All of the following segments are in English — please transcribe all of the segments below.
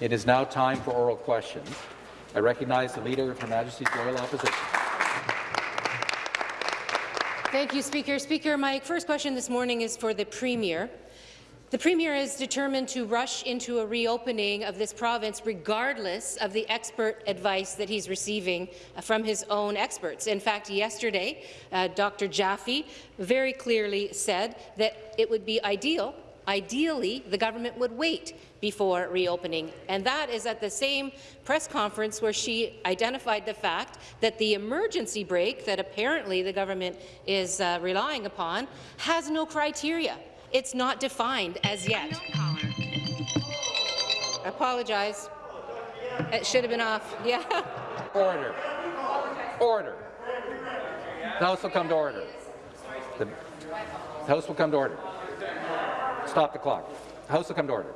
It is now time for oral questions. I recognize the Leader of Her Majesty's Loyal Opposition. Thank you, Speaker. Speaker, my first question this morning is for the Premier. The Premier is determined to rush into a reopening of this province regardless of the expert advice that he's receiving from his own experts. In fact, yesterday, uh, Dr. Yaffe very clearly said that it would be ideal Ideally, the government would wait before reopening, and that is at the same press conference where she identified the fact that the emergency brake that apparently the government is uh, relying upon has no criteria. It's not defined as yet. I apologize. It should have been off. Yeah. Order. Order. The House will come to order. The House will come to order. Stop the clock. House will come to order.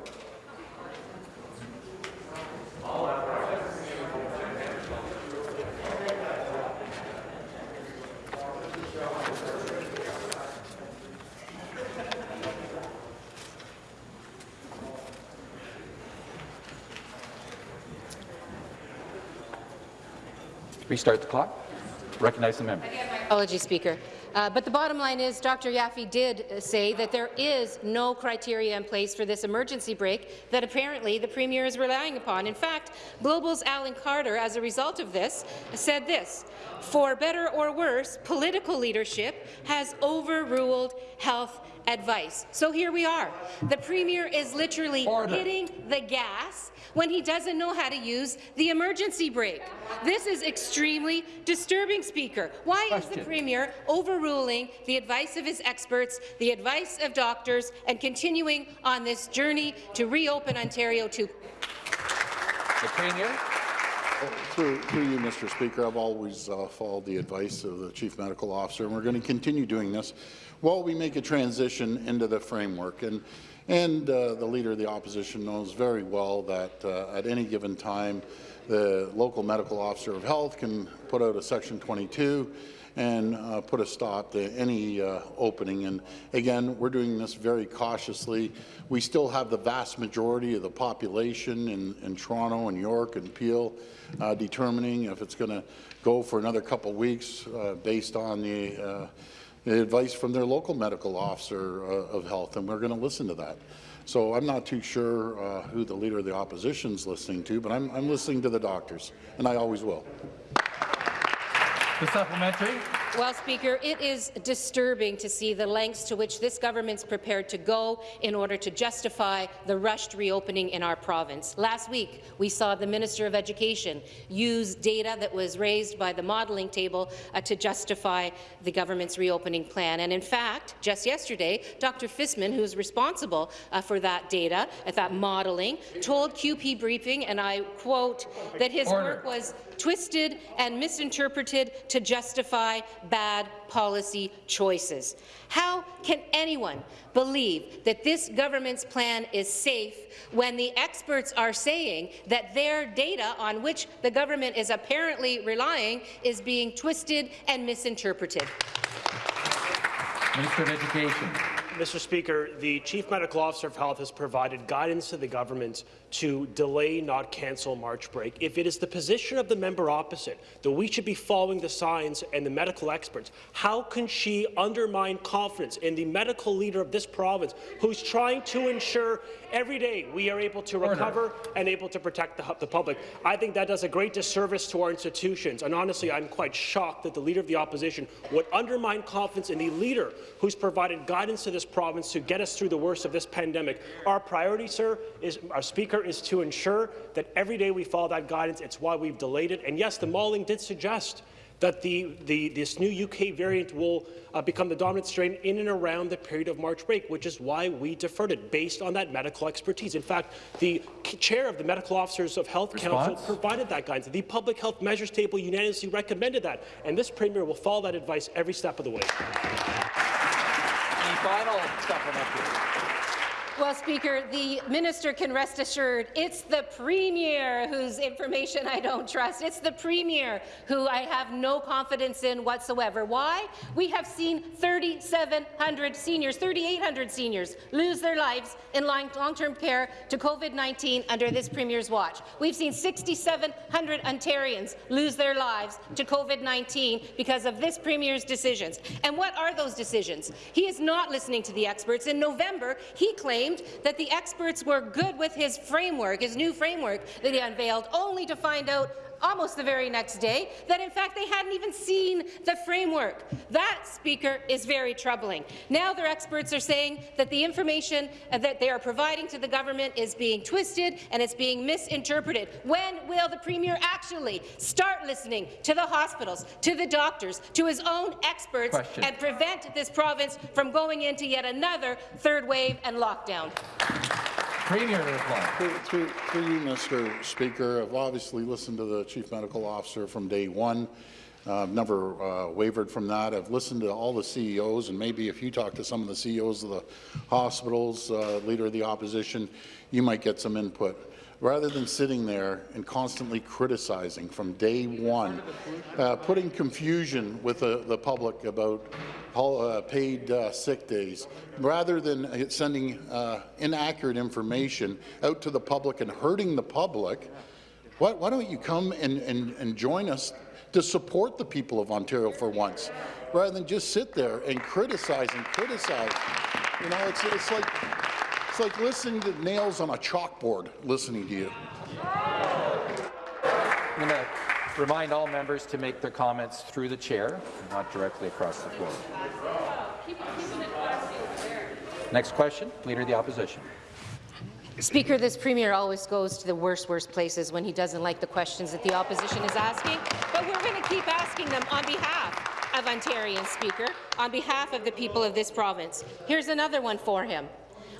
Restart the clock. Recognize the member. Apology, Speaker. Uh, but the bottom line is Dr. Yaffe did uh, say that there is no criteria in place for this emergency brake that apparently the Premier is relying upon. In fact, Global's Alan Carter, as a result of this, said this, for better or worse, political leadership has overruled health advice. So here we are. The Premier is literally Order. hitting the gas when he doesn't know how to use the emergency brake. This is extremely disturbing, Speaker. Why Question. is the Premier overruling the advice of his experts, the advice of doctors, and continuing on this journey to reopen Ontario to the Premier? Through, through, you, Mr. Speaker, I've always uh, followed the advice of the Chief Medical Officer, and we're going to continue doing this while we make a transition into the framework. And and uh, the Leader of the Opposition knows very well that uh, at any given time, the local medical officer of health can put out a Section 22 and uh, put a stop to any uh, opening. And again, we're doing this very cautiously. We still have the vast majority of the population in, in Toronto and York and Peel uh, determining if it's going to go for another couple weeks uh, based on the advice from their local medical officer uh, of health, and we're going to listen to that. So I'm not too sure uh, who the Leader of the Opposition is listening to, but I'm, I'm listening to the doctors, and I always will. The supplementary. Well, Speaker, it is disturbing to see the lengths to which this government is prepared to go in order to justify the rushed reopening in our province. Last week, we saw the Minister of Education use data that was raised by the modelling table uh, to justify the government's reopening plan. And in fact, just yesterday, Dr. Fisman, who is responsible uh, for that data, at that modelling, told QP Briefing, and I quote, that his Order. work was twisted and misinterpreted to justify bad policy choices. How can anyone believe that this government's plan is safe when the experts are saying that their data on which the government is apparently relying is being twisted and misinterpreted? Minister of Education. Mr. Speaker, the Chief Medical Officer of Health has provided guidance to the government to delay, not cancel March break. If it is the position of the member opposite that we should be following the science and the medical experts, how can she undermine confidence in the medical leader of this province who's trying to ensure every day we are able to recover and able to protect the, the public? I think that does a great disservice to our institutions, and honestly, I'm quite shocked that the Leader of the Opposition would undermine confidence in the leader who's provided guidance to this province to get us through the worst of this pandemic. Our priority, sir, is our Speaker, is to ensure that every day we follow that guidance. It's why we've delayed it. And yes, the modelling did suggest that the, the, this new UK variant will uh, become the dominant strain in and around the period of March break, which is why we deferred it, based on that medical expertise. In fact, the chair of the Medical Officers of Health Response? Council provided that guidance. The Public Health Measures Table unanimously recommended that, and this Premier will follow that advice every step of the way. The final supplementary. Well, Speaker, the minister can rest assured it's the Premier whose information I don't trust. It's the Premier who I have no confidence in whatsoever. Why? We have seen 3,700 seniors, 3,800 seniors lose their lives in long-term care to COVID-19 under this Premier's watch. We've seen 6,700 Ontarians lose their lives to COVID-19 because of this Premier's decisions. And what are those decisions? He is not listening to the experts. In November, he claimed that the experts were good with his framework, his new framework that he unveiled, only to find out almost the very next day that in fact they hadn't even seen the framework. That, Speaker, is very troubling. Now their experts are saying that the information that they are providing to the government is being twisted and it's being misinterpreted. When will the Premier actually start listening to the hospitals, to the doctors, to his own experts Question. and prevent this province from going into yet another third wave and lockdown? Premier reply. Through, through, through you, Mr. Speaker, I've obviously listened to the Chief Medical Officer from day one. I've never uh, wavered from that. I've listened to all the CEOs, and maybe if you talk to some of the CEOs of the hospitals, uh, Leader of the Opposition, you might get some input. Rather than sitting there and constantly criticizing from day one, uh, putting confusion with the, the public about uh, paid uh, sick days, rather than sending uh, inaccurate information out to the public and hurting the public, why, why don't you come and, and, and join us to support the people of Ontario for once, rather than just sit there and criticize and criticize. You know, it's, it's like it's like listening to nails on a chalkboard, listening to you. I'm going to remind all members to make their comments through the chair, not directly across the floor. Next question, Leader of the Opposition. Speaker, this Premier always goes to the worst, worst places when he doesn't like the questions that the opposition is asking, but we're going to keep asking them on behalf of Ontarians, Speaker, on behalf of the people of this province. Here's another one for him.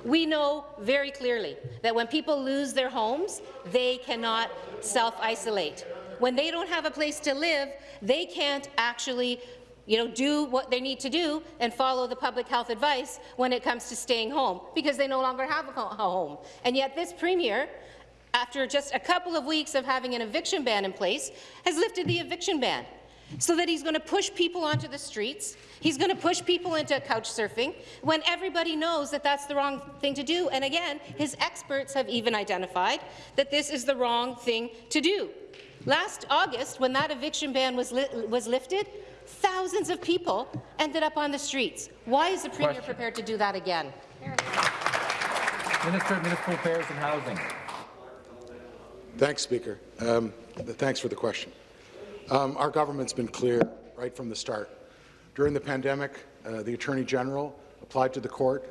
We know very clearly that when people lose their homes, they cannot self-isolate. When they don't have a place to live, they can't actually you know, do what they need to do and follow the public health advice when it comes to staying home, because they no longer have a home. And yet this Premier, after just a couple of weeks of having an eviction ban in place, has lifted the eviction ban so that he's going to push people onto the streets. He's going to push people into couch surfing when everybody knows that that's the wrong thing to do. And again, his experts have even identified that this is the wrong thing to do. Last August, when that eviction ban was, li was lifted, thousands of people ended up on the streets. Why is the Premier Question. prepared to do that again? Minister of Municipal Affairs and Housing. Thanks, Speaker. Um, thanks for the question. Um, our government's been clear right from the start. During the pandemic, uh, the Attorney General applied to the court,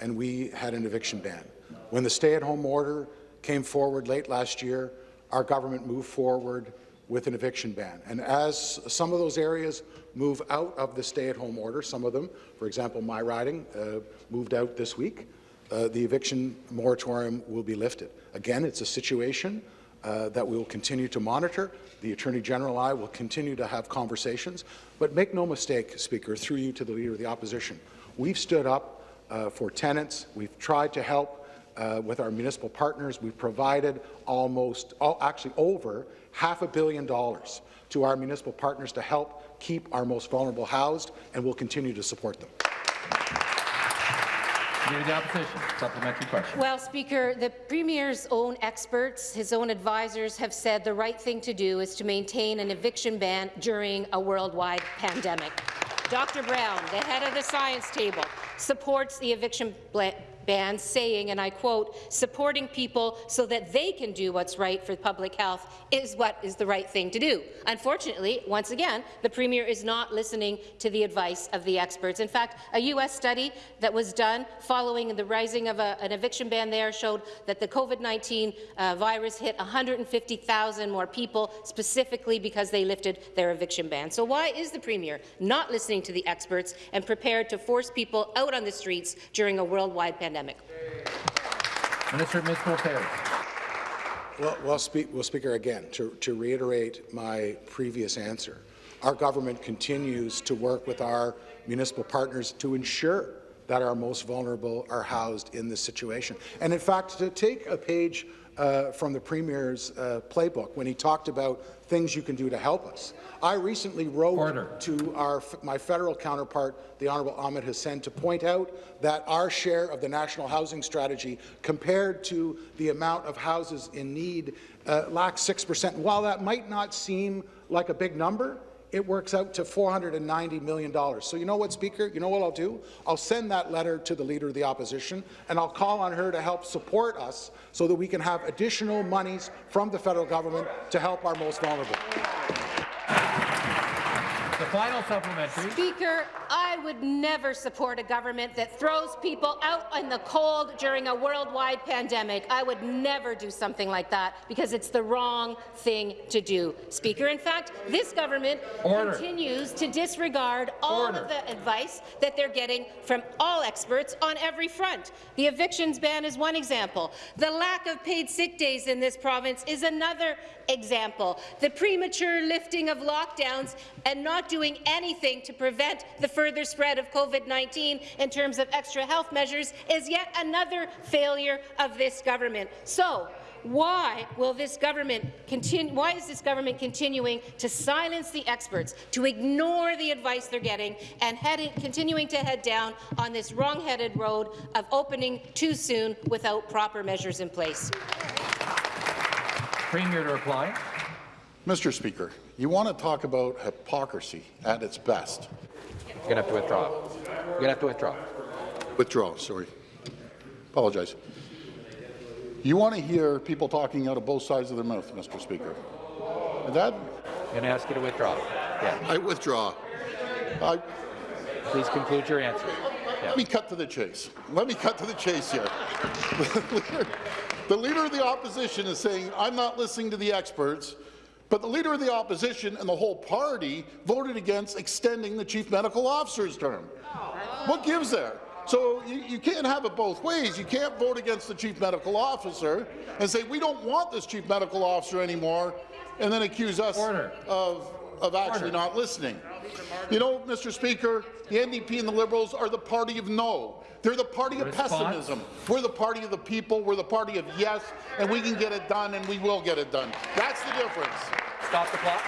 and we had an eviction ban. When the stay-at-home order came forward late last year, our government moved forward with an eviction ban. And as some of those areas move out of the stay-at-home order, some of them, for example, my riding, uh, moved out this week, uh, the eviction moratorium will be lifted. Again, it's a situation uh, that we will continue to monitor. The Attorney General and I will continue to have conversations. But make no mistake, Speaker, through you to the Leader of the Opposition, we've stood up uh, for tenants. We've tried to help uh, with our municipal partners. We've provided almost, all, actually over half a billion dollars to our municipal partners to help keep our most vulnerable housed, and we'll continue to support them. Leader the Opposition, supplementary question. Well, Speaker, the Premier's own experts, his own advisors, have said the right thing to do is to maintain an eviction ban during a worldwide pandemic. Dr. Brown, the head of the science table, supports the eviction ban, saying, and I quote, supporting people so that they can do what's right for public health is what is the right thing to do. Unfortunately, once again, the Premier is not listening to the advice of the experts. In fact, a U.S. study that was done following the rising of a, an eviction ban there showed that the COVID-19 uh, virus hit 150,000 more people, specifically because they lifted their eviction ban. So why is the Premier not listening to the experts and prepared to force people out on the streets during a worldwide pandemic? Minister of Municipal Affairs. Well, well, speak, well Speaker, again, to, to reiterate my previous answer, our government continues to work with our municipal partners to ensure that our most vulnerable are housed in this situation. And in fact, to take a page uh, from the Premier's uh, playbook when he talked about things you can do to help us. I recently wrote Order. to our, my federal counterpart, the Honourable Ahmed Hussen, to point out that our share of the national housing strategy compared to the amount of houses in need uh, lacks 6%. While that might not seem like a big number, it works out to $490 million. So you know what, Speaker? You know what I'll do? I'll send that letter to the Leader of the Opposition, and I'll call on her to help support us so that we can have additional monies from the federal government to help our most vulnerable. The final supplementary. Speaker, I would never support a government that throws people out in the cold during a worldwide pandemic. I would never do something like that because it's the wrong thing to do. Speaker, in fact, this government Order. continues to disregard all Order. of the advice that they're getting from all experts on every front. The evictions ban is one example. The lack of paid sick days in this province is another example. The premature lifting of lockdowns and not doing anything to prevent the further spread of COVID-19 in terms of extra health measures is yet another failure of this government. So, why will this government continue? Why is this government continuing to silence the experts, to ignore the advice they're getting, and heading, continuing to head down on this wrong-headed road of opening too soon without proper measures in place? Premier to reply. Mr. Speaker, you want to talk about hypocrisy at its best. You're going to have to withdraw. You're going to have to withdraw. Withdraw, sorry. Apologize. You want to hear people talking out of both sides of their mouth, Mr. Speaker. And that, I'm going to ask you to withdraw. Yeah. I withdraw. I, Please conclude your answer. Yeah. Let me cut to the chase. Let me cut to the chase here. the leader of the opposition is saying, I'm not listening to the experts, but the leader of the opposition and the whole party voted against extending the chief medical officer's term. What gives there? So you, you can't have it both ways. You can't vote against the chief medical officer and say, we don't want this chief medical officer anymore, and then accuse us Order. of, of actually not listening. You know, Mr. Speaker, the NDP and the Liberals are the party of no. They're the party of Response? pessimism. We're the party of the people. We're the party of yes, and we can get it done, and we will get it done. That's the difference. Stop the clock.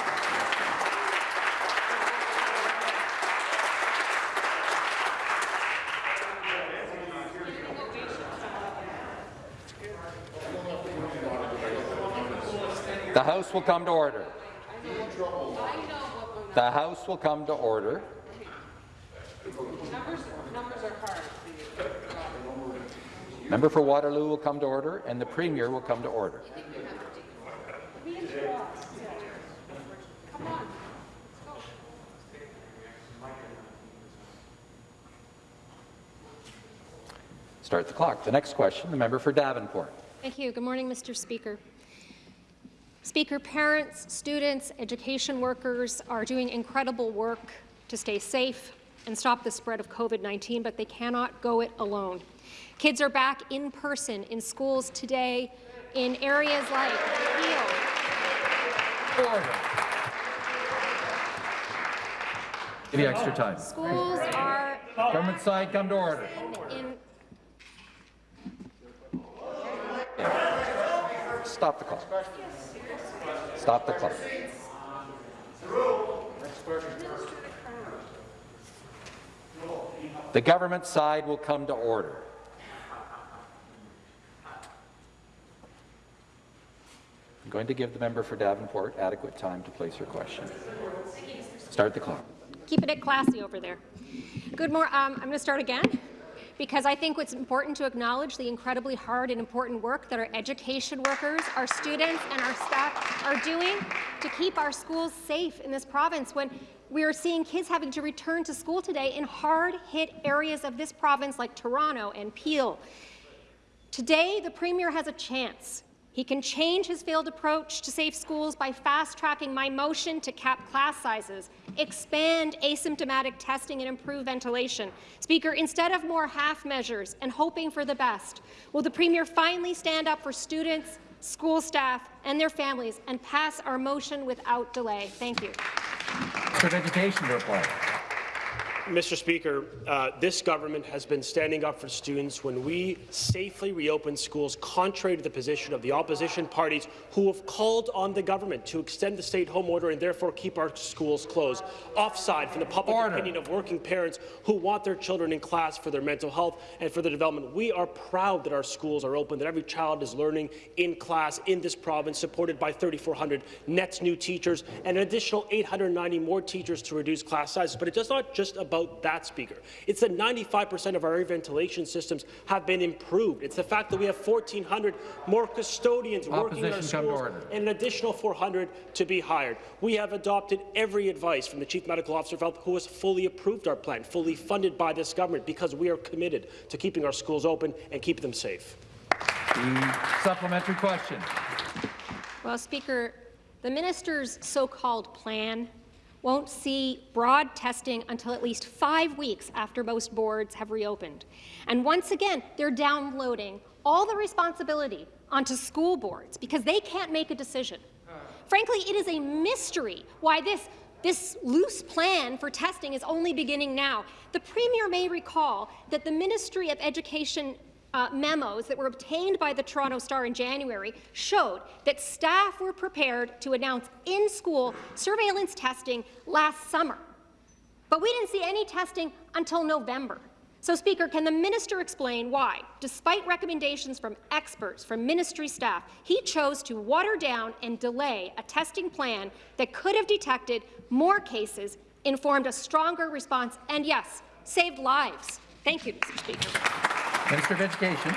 The House will come to order. The House will come to order. Member for Waterloo will come to order, and the Premier will come to order. Start the clock. The next question, the member for Davenport. Thank you. Good morning, Mr. Speaker. Speaker, parents, students, education workers are doing incredible work to stay safe and stop the spread of COVID-19, but they cannot go it alone. Kids are back in person in schools today in areas like Peel, Order. Give you extra time. schools are Government side, come to order. Stop the clock. Stop the clock. The government side will come to order. I'm going to give the member for Davenport adequate time to place her question. Start the clock. keeping it classy over there. Good morning. Um, I'm going to start again because I think it's important to acknowledge the incredibly hard and important work that our education workers, our students, and our staff are doing to keep our schools safe in this province when we are seeing kids having to return to school today in hard-hit areas of this province like Toronto and Peel. Today, the Premier has a chance. He can change his failed approach to safe schools by fast-tracking my motion to cap class sizes, expand asymptomatic testing and improve ventilation. Speaker, instead of more half measures and hoping for the best, will the Premier finally stand up for students, school staff and their families and pass our motion without delay? Thank you. Of Education to. Mr. Speaker, uh, this government has been standing up for students when we safely reopen schools, contrary to the position of the opposition parties who have called on the government to extend the stay-at-home order and therefore keep our schools closed, offside from the public Order. opinion of working parents who want their children in class for their mental health and for their development. We are proud that our schools are open, that every child is learning in class in this province, supported by 3,400 net new teachers and an additional 890 more teachers to reduce class sizes. But it's not just about that, Speaker. It's that 95% of our air ventilation systems have been improved. It's the fact that we have 1,400 more custodians working in our Opposition, schools and an additional 400 to be hired. We have adopted every advice from the Chief Medical Officer of Health, who has fully approved our plan, fully funded by this government, because we are committed to keeping our schools open and keeping them safe. Supplementary question. Well, Speaker, the minister's so-called plan won't see broad testing until at least five weeks after most boards have reopened. And once again, they're downloading all the responsibility onto school boards because they can't make a decision. Frankly, it is a mystery why this this loose plan for testing is only beginning now. The Premier may recall that the Ministry of Education uh, memos that were obtained by the Toronto Star in January showed that staff were prepared to announce in-school surveillance testing last summer. But we didn't see any testing until November. So, Speaker, can the minister explain why, despite recommendations from experts, from ministry staff, he chose to water down and delay a testing plan that could have detected more cases, informed a stronger response, and yes, saved lives? Thank you, Mr. Speaker. Minister of Education.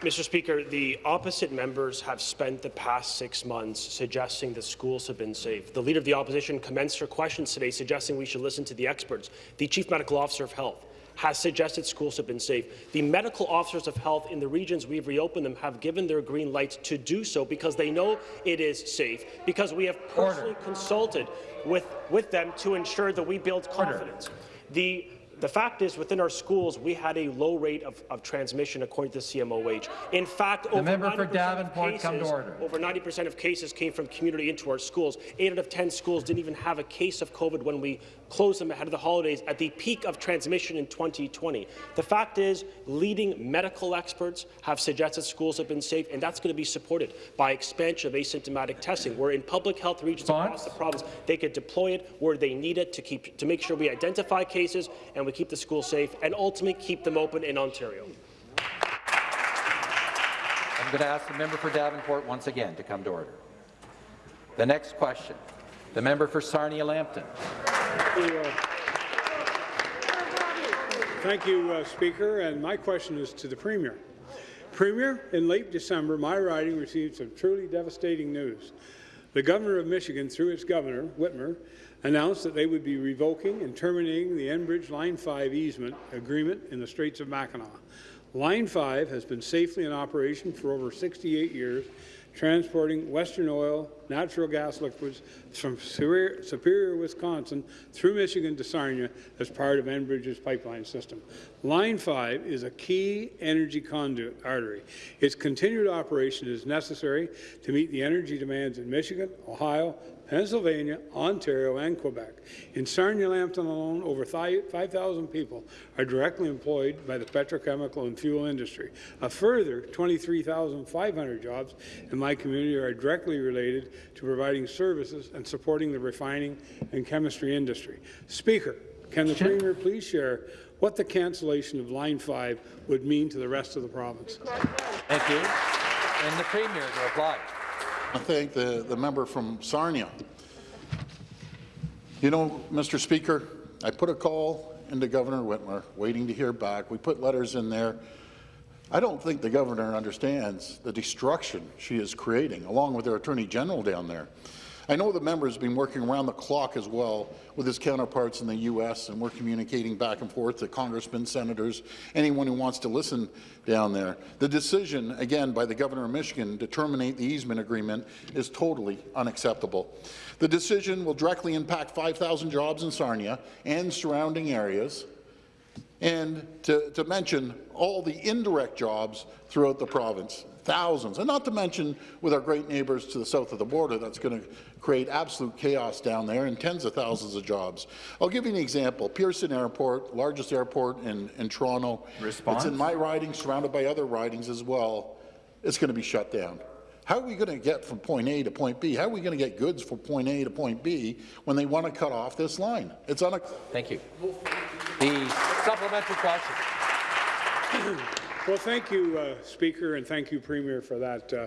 Mr. Speaker, the opposite members have spent the past six months suggesting that schools have been safe. The Leader of the Opposition commenced her questions today suggesting we should listen to the experts. The Chief Medical Officer of Health has suggested schools have been safe. The medical officers of health in the regions we've reopened them have given their green light to do so because they know it is safe, because we have personally Order. consulted with, with them to ensure that we build confidence. The the fact is, within our schools, we had a low rate of, of transmission according to the CMOH. In fact, over 90% of Davenport, cases, come to order. over 90% of cases came from community into our schools. Eight out of 10 schools didn't even have a case of COVID when we closed them ahead of the holidays at the peak of transmission in 2020. The fact is, leading medical experts have suggested schools have been safe, and that's going to be supported by expansion of asymptomatic testing, where in public health regions across the province, they could deploy it where they need it to keep to make sure we identify cases and we keep the schools safe, and ultimately keep them open in Ontario. I'm going to ask the member for Davenport once again to come to order. The next question, the member for Sarnia-Lambton. Thank you, uh, Speaker. And my question is to the Premier. Premier, in late December, my riding received some truly devastating news. The Governor of Michigan, through its Governor, Whitmer, announced that they would be revoking and terminating the Enbridge Line 5 easement agreement in the Straits of Mackinac. Line 5 has been safely in operation for over 68 years, transporting Western oil, natural gas liquids from Superior, Superior, Wisconsin through Michigan to Sarnia as part of Enbridge's pipeline system. Line 5 is a key energy conduit artery. Its continued operation is necessary to meet the energy demands in Michigan, Ohio, Pennsylvania, Ontario, and Quebec. In Sarnia-Lambton alone, over 5,000 people are directly employed by the petrochemical and fuel industry. A further 23,500 jobs in my community are directly related to providing services and supporting the refining and chemistry industry. Speaker, can the Premier please share what the cancellation of Line 5 would mean to the rest of the province? Thank you. And the Premier to reply. I thank the, the member from Sarnia. You know, Mr. Speaker, I put a call into Governor Whitmer, waiting to hear back. We put letters in there. I don't think the governor understands the destruction she is creating, along with her Attorney General down there. I know the member has been working around the clock as well with his counterparts in the U.S., and we're communicating back and forth to congressmen, senators, anyone who wants to listen down there. The decision, again, by the governor of Michigan to terminate the easement agreement is totally unacceptable. The decision will directly impact 5,000 jobs in Sarnia and surrounding areas, and to, to mention all the indirect jobs throughout the province. Thousands, and not to mention with our great neighbours to the south of the border, that's going to create absolute chaos down there and tens of thousands of jobs. I'll give you an example. Pearson Airport, largest airport in, in Toronto. Response? It's in my riding, surrounded by other ridings as well. It's going to be shut down. How are we going to get from point A to point B? How are we going to get goods from point A to point B when they want to cut off this line? It's on a. Thank you. The supplementary question. Well, thank you, uh, Speaker, and thank you, Premier, for that uh,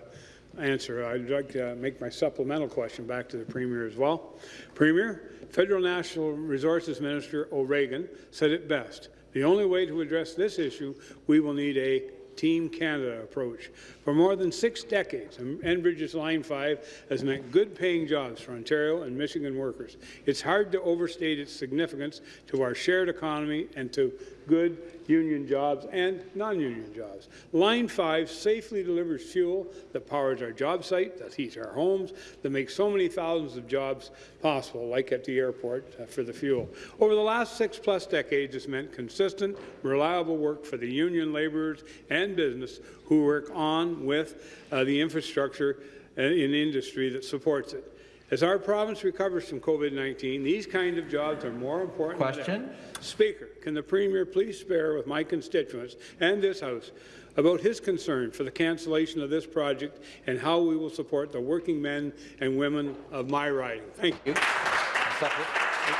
answer. I'd like to make my supplemental question back to the Premier as well. Premier, Federal National Resources Minister O'Regan said it best. The only way to address this issue, we will need a Team Canada approach. For more than six decades, Enbridge's Line 5 has meant good-paying jobs for Ontario and Michigan workers. It's hard to overstate its significance to our shared economy and to good union jobs and non-union jobs. Line 5 safely delivers fuel that powers our job site, that heats our homes, that makes so many thousands of jobs possible, like at the airport uh, for the fuel. Over the last six-plus decades, it's meant consistent, reliable work for the union labourers and business who work on with uh, the infrastructure uh, in industry that supports it. As our province recovers from COVID-19, these kind of jobs are more important Question. Speaker, can the Premier please spare with my constituents and this House about his concern for the cancellation of this project and how we will support the working men and women of my riding? Thank you.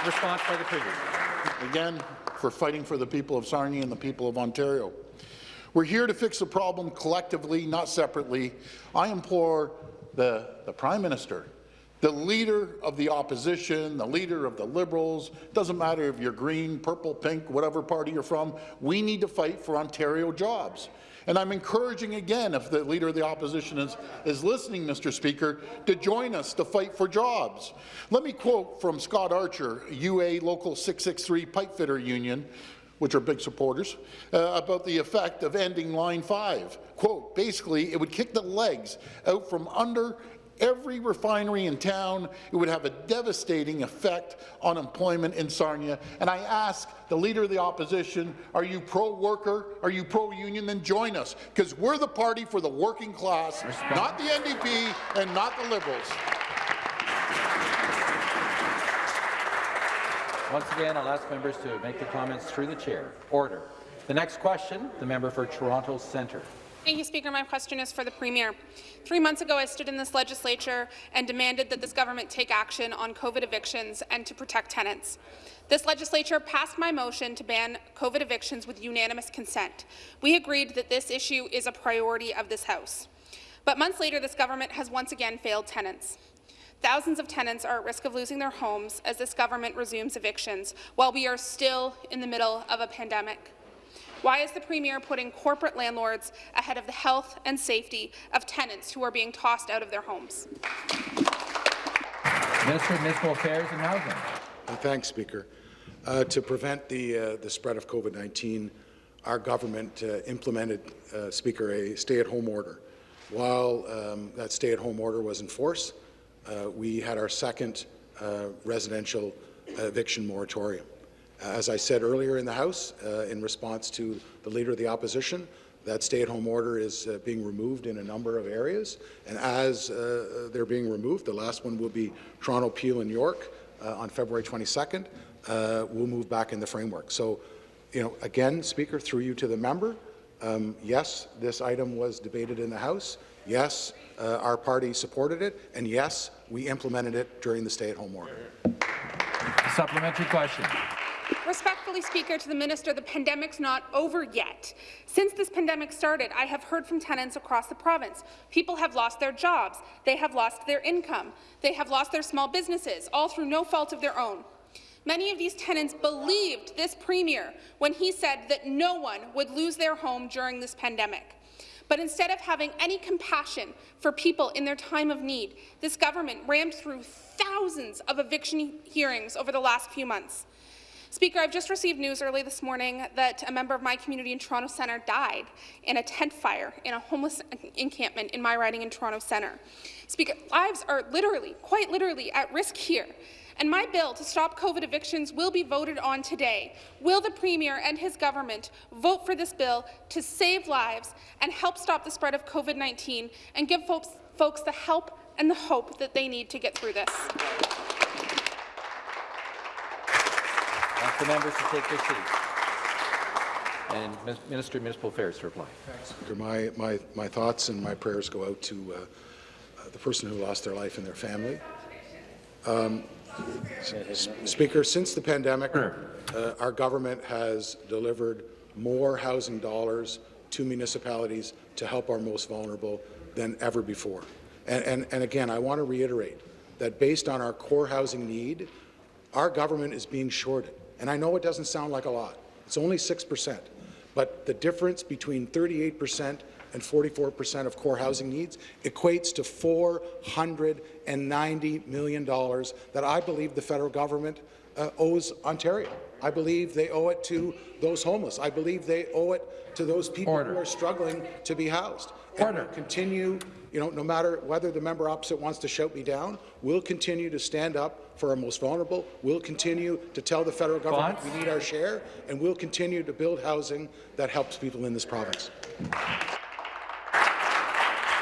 Response by the Premier. Again, for fighting for the people of Sarnia and the people of Ontario. We're here to fix the problem collectively, not separately. I implore the, the Prime Minister the leader of the opposition, the leader of the Liberals, doesn't matter if you're green, purple, pink, whatever party you're from, we need to fight for Ontario jobs. And I'm encouraging again, if the Leader of the Opposition is, is listening, Mr. Speaker, to join us to fight for jobs. Let me quote from Scott Archer, UA Local 663 Pipefitter Union, which are big supporters, uh, about the effect of ending Line 5. Quote, basically, it would kick the legs out from under every refinery in town. It would have a devastating effect on employment in Sarnia. And I ask the Leader of the Opposition, are you pro-worker? Are you pro-union? Then join us, because we're the party for the working class, Respect. not the NDP and not the Liberals. Once again, I'll ask members to make their comments through the chair. Order. The next question, the member for Toronto Centre. Thank you, Speaker. My question is for the Premier. Three months ago, I stood in this legislature and demanded that this government take action on COVID evictions and to protect tenants. This legislature passed my motion to ban COVID evictions with unanimous consent. We agreed that this issue is a priority of this House. But months later, this government has once again failed tenants. Thousands of tenants are at risk of losing their homes as this government resumes evictions, while we are still in the middle of a pandemic. Why is the Premier putting corporate landlords ahead of the health and safety of tenants who are being tossed out of their homes? Minister of Municipal Affairs and Housing. Uh, thanks, Speaker. Uh, to prevent the, uh, the spread of COVID-19, our government uh, implemented, uh, Speaker, a stay-at-home order. While um, that stay-at-home order was in force, uh, we had our second residential eviction moratorium. As I said earlier in the House, uh, in response to the Leader of the Opposition, that stay-at-home order is uh, being removed in a number of areas, and as uh, they're being removed, the last one will be Toronto, Peel, and York uh, on February 22nd, uh, we'll move back in the framework. So, you know, again, Speaker, through you to the member, um, yes, this item was debated in the House. Yes, uh, our party supported it, and yes, we implemented it during the stay-at-home order. Supplementary question. Respectfully, Speaker, to the Minister, the pandemic's not over yet. Since this pandemic started, I have heard from tenants across the province. People have lost their jobs. They have lost their income. They have lost their small businesses, all through no fault of their own. Many of these tenants believed this Premier when he said that no one would lose their home during this pandemic. But instead of having any compassion for people in their time of need, this government rammed through thousands of eviction hearings over the last few months. Speaker, I've just received news early this morning that a member of my community in Toronto Centre died in a tent fire in a homeless encampment in my riding in Toronto Centre. Speaker, lives are literally, quite literally, at risk here. and my bill to stop COVID evictions will be voted on today. Will the Premier and his government vote for this bill to save lives and help stop the spread of COVID-19 and give folks, folks the help and the hope that they need to get through this? Ask the members to take their seats. And Min- Minister of Municipal Affairs to reply. Speaker, my, my, my thoughts and my prayers go out to uh, uh, the person who lost their life and their family. Um, Speaker, since the pandemic, uh, our government has delivered more housing dollars to municipalities to help our most vulnerable than ever before. And, and, and again, I want to reiterate that based on our core housing need, our government is being shorted. And I know it doesn't sound like a lot. It's only 6 percent. But the difference between 38 percent and 44 percent of core housing needs equates to $490 million that I believe the federal government uh, owes Ontario. I believe they owe it to those homeless. I believe they owe it to those people Order. who are struggling to be housed. And Order. we'll continue, you know, no matter whether the member opposite wants to shout me down, we'll continue to stand up for our most vulnerable. We'll continue to tell the federal government Response? we need our share, and we'll continue to build housing that helps people in this province.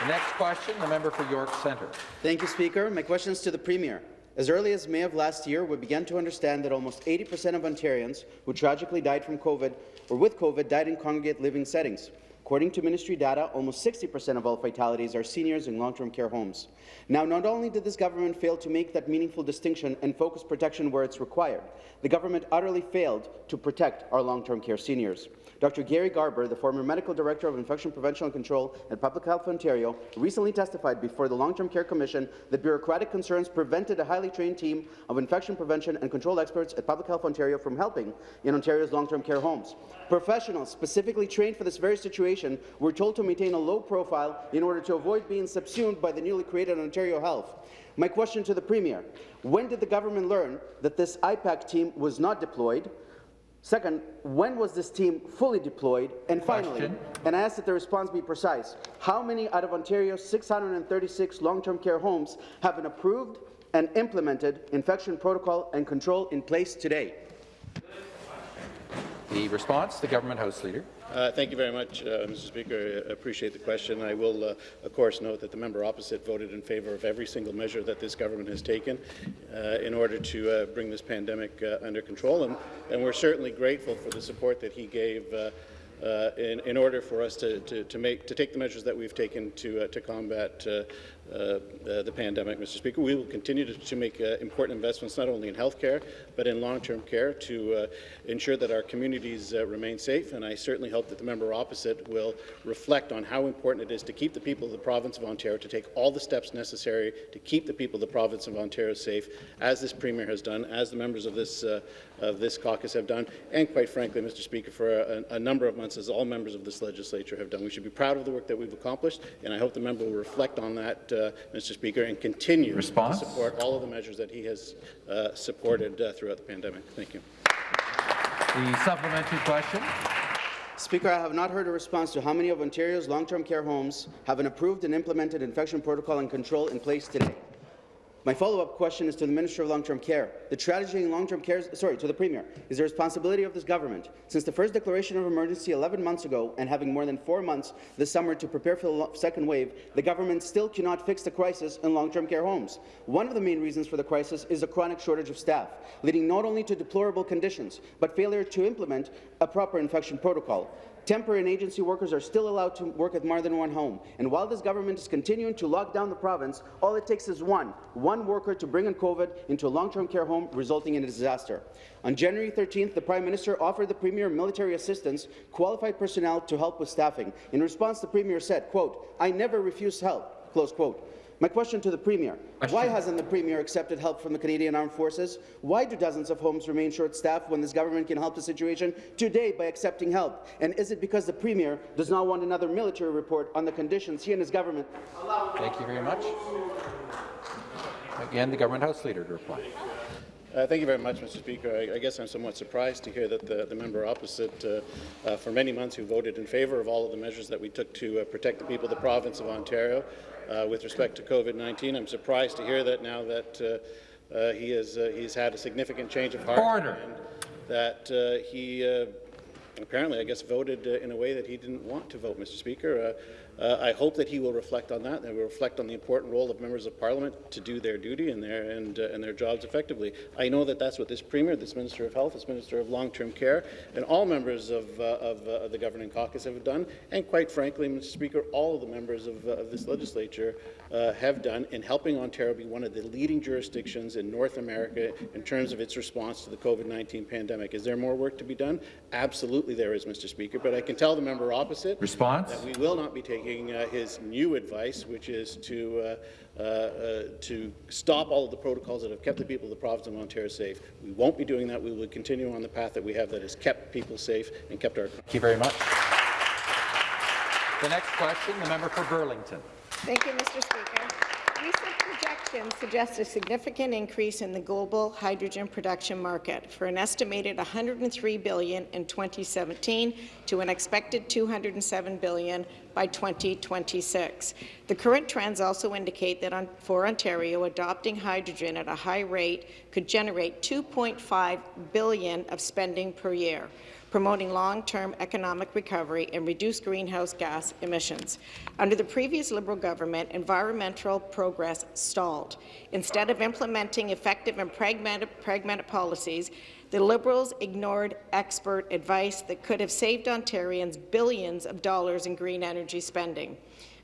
The next question, the member for York Centre. Thank you, Speaker. My question is to the Premier. As early as May of last year, we began to understand that almost 80% of Ontarians who tragically died from COVID or with COVID died in congregate living settings. According to ministry data, almost 60% of all fatalities are seniors in long-term care homes. Now, not only did this government fail to make that meaningful distinction and focus protection where it's required, the government utterly failed to protect our long-term care seniors. Dr. Gary Garber, the former medical director of infection prevention and control at Public Health Ontario, recently testified before the Long-Term Care Commission that bureaucratic concerns prevented a highly trained team of infection prevention and control experts at Public Health Ontario from helping in Ontario's long-term care homes. Professionals specifically trained for this very situation were told to maintain a low profile in order to avoid being subsumed by the newly created Ontario Health. My question to the Premier, when did the government learn that this IPAC team was not deployed? Second, when was this team fully deployed? And finally, Question. and I ask that the response be precise, how many out of Ontario's 636 long-term care homes have an approved and implemented infection protocol and control in place today? The response, the government House Leader. Uh, thank you very much, uh, Mr. Speaker. I appreciate the question. I will, uh, of course, note that the member opposite voted in favour of every single measure that this government has taken uh, in order to uh, bring this pandemic uh, under control, and, and we're certainly grateful for the support that he gave uh, in, in order for us to, to, to, make, to take the measures that we've taken to, uh, to combat uh, uh, uh, the pandemic, Mr. Speaker. We will continue to, to make uh, important investments not only in healthcare but in long-term care to uh, ensure that our communities uh, remain safe. And I certainly hope that the member opposite will reflect on how important it is to keep the people of the province of Ontario to take all the steps necessary to keep the people of the province of Ontario safe, as this premier has done, as the members of this of this caucus have done, and quite frankly, Mr. Speaker, for a, a number of months, as all members of this legislature have done. We should be proud of the work that we've accomplished, and I hope the member will reflect on that, Mr. Speaker, and continue Response? to support all of the measures that he has uh, supported uh, throughout the pandemic. Thank you. The supplementary question. Speaker, I have not heard a response to how many of Ontario's long-term care homes have an approved and implemented infection protocol and control in place today. My follow-up question is to the Minister of Long-Term Care. The strategy in long-term care, sorry, to the Premier, is the responsibility of this government. Since the first declaration of emergency 11 months ago and having more than four months this summer to prepare for the second wave, the government still cannot fix the crisis in long-term care homes. One of the main reasons for the crisis is a chronic shortage of staff, leading not only to deplorable conditions, but failure to implement a proper infection protocol. Temporary and agency workers are still allowed to work at more than one home. And while this government is continuing to lock down the province, all it takes is one, one worker to bring in COVID into a long-term care home, resulting in a disaster. On January 13th, the Prime Minister offered the Premier military assistance, qualified personnel to help with staffing. In response, the Premier said, quote, I never refused help, close quote. My question to the Premier, why hasn't the Premier accepted help from the Canadian Armed Forces? Why do dozens of homes remain short-staffed when this government can help the situation today by accepting help? And is it because the Premier does not want another military report on the conditions he and his government Thank you very much. Again, the government House Leader to reply. Uh, thank you very much, Mr. Speaker. I, I guess I'm somewhat surprised to hear that the, the member opposite, uh, uh, for many months, who voted in favour of all of the measures that we took to uh, protect the people of the province of Ontario uh, with respect to COVID-19. I'm surprised to hear that now that uh, he has uh, he's had a significant change of heart. Order. And that uh, he uh, apparently, I guess, voted uh, in a way that he didn't want to vote, Mr. Speaker. Uh, I hope that he will reflect on that, and will reflect on the important role of members of Parliament to do their duty and their and, uh, and their jobs effectively. I know that that's what this Premier, this Minister of Health, this Minister of Long-Term Care, and all members of, uh, of, uh, the governing caucus have done, and quite frankly, Mr. Speaker, all of the members of, uh, of this legislature uh, have done in helping Ontario be one of the leading jurisdictions in North America in terms of its response to the COVID-19 pandemic. Is there more work to be done? Absolutely there is, Mr. Speaker, but I can tell the member opposite Response? that we will not be taking uh, his new advice, which is to uh, uh, uh, to stop all of the protocols that have kept the people of the province of Ontario safe. We won't be doing that. We will continue on the path that we have that has kept people safe and kept our. Thank you very much. The next question, the member for Burlington. Thank you, Mr. Speaker. Recent projections suggest a significant increase in the global hydrogen production market for an estimated 103 billion in 2017 to an expected 207 billion by 2026. The current trends also indicate that on, for Ontario, adopting hydrogen at a high rate could generate 2.5 billion of spending per year promoting long-term economic recovery and reduce greenhouse gas emissions. Under the previous Liberal government, environmental progress stalled. Instead of implementing effective and pragmatic, pragmatic policies, the Liberals ignored expert advice that could have saved Ontarians billions of dollars in green energy spending.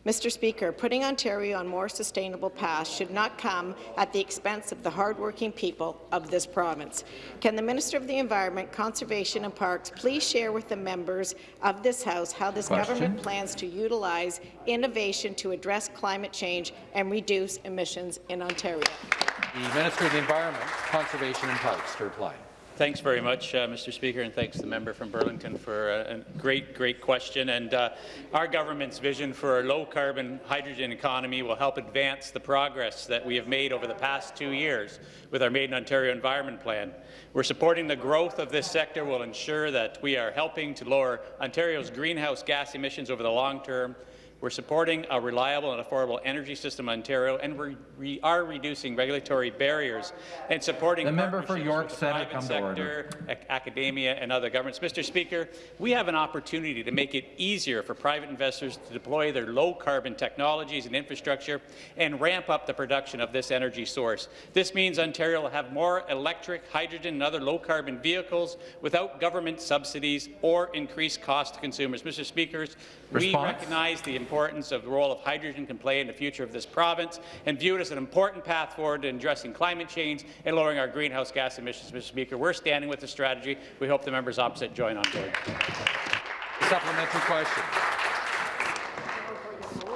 Mr. Speaker, putting Ontario on more sustainable paths should not come at the expense of the hardworking people of this province. Can the Minister of the Environment, Conservation and Parks please share with the members of this House how this Question. government plans to utilize innovation to address climate change and reduce emissions in Ontario? The Minister of the Environment, Conservation and Parks to reply. Thanks very much, uh, Mr. Speaker, and thanks to the member from Burlington for a, a great, great question. And uh, our government's vision for a low-carbon hydrogen economy will help advance the progress that we have made over the past two years with our Made in Ontario Environment Plan. We're supporting the growth of this sector will ensure that we are helping to lower Ontario's greenhouse gas emissions over the long term we're supporting a reliable and affordable energy system in Ontario, and we re are reducing regulatory barriers and supporting the member for York with the Centre private come sector, ac academia, and other governments. Mr. Speaker, we have an opportunity to make it easier for private investors to deploy their low-carbon technologies and infrastructure and ramp up the production of this energy source. This means Ontario will have more electric, hydrogen, and other low-carbon vehicles without government subsidies or increased cost to consumers. Mr. Speakers, we recognize the importance of the role of hydrogen can play in the future of this province and view it as an important path forward in addressing climate change and lowering our greenhouse gas emissions. Mr. Speaker, we're standing with the strategy. We hope the members opposite join Ontario. Supplementary question.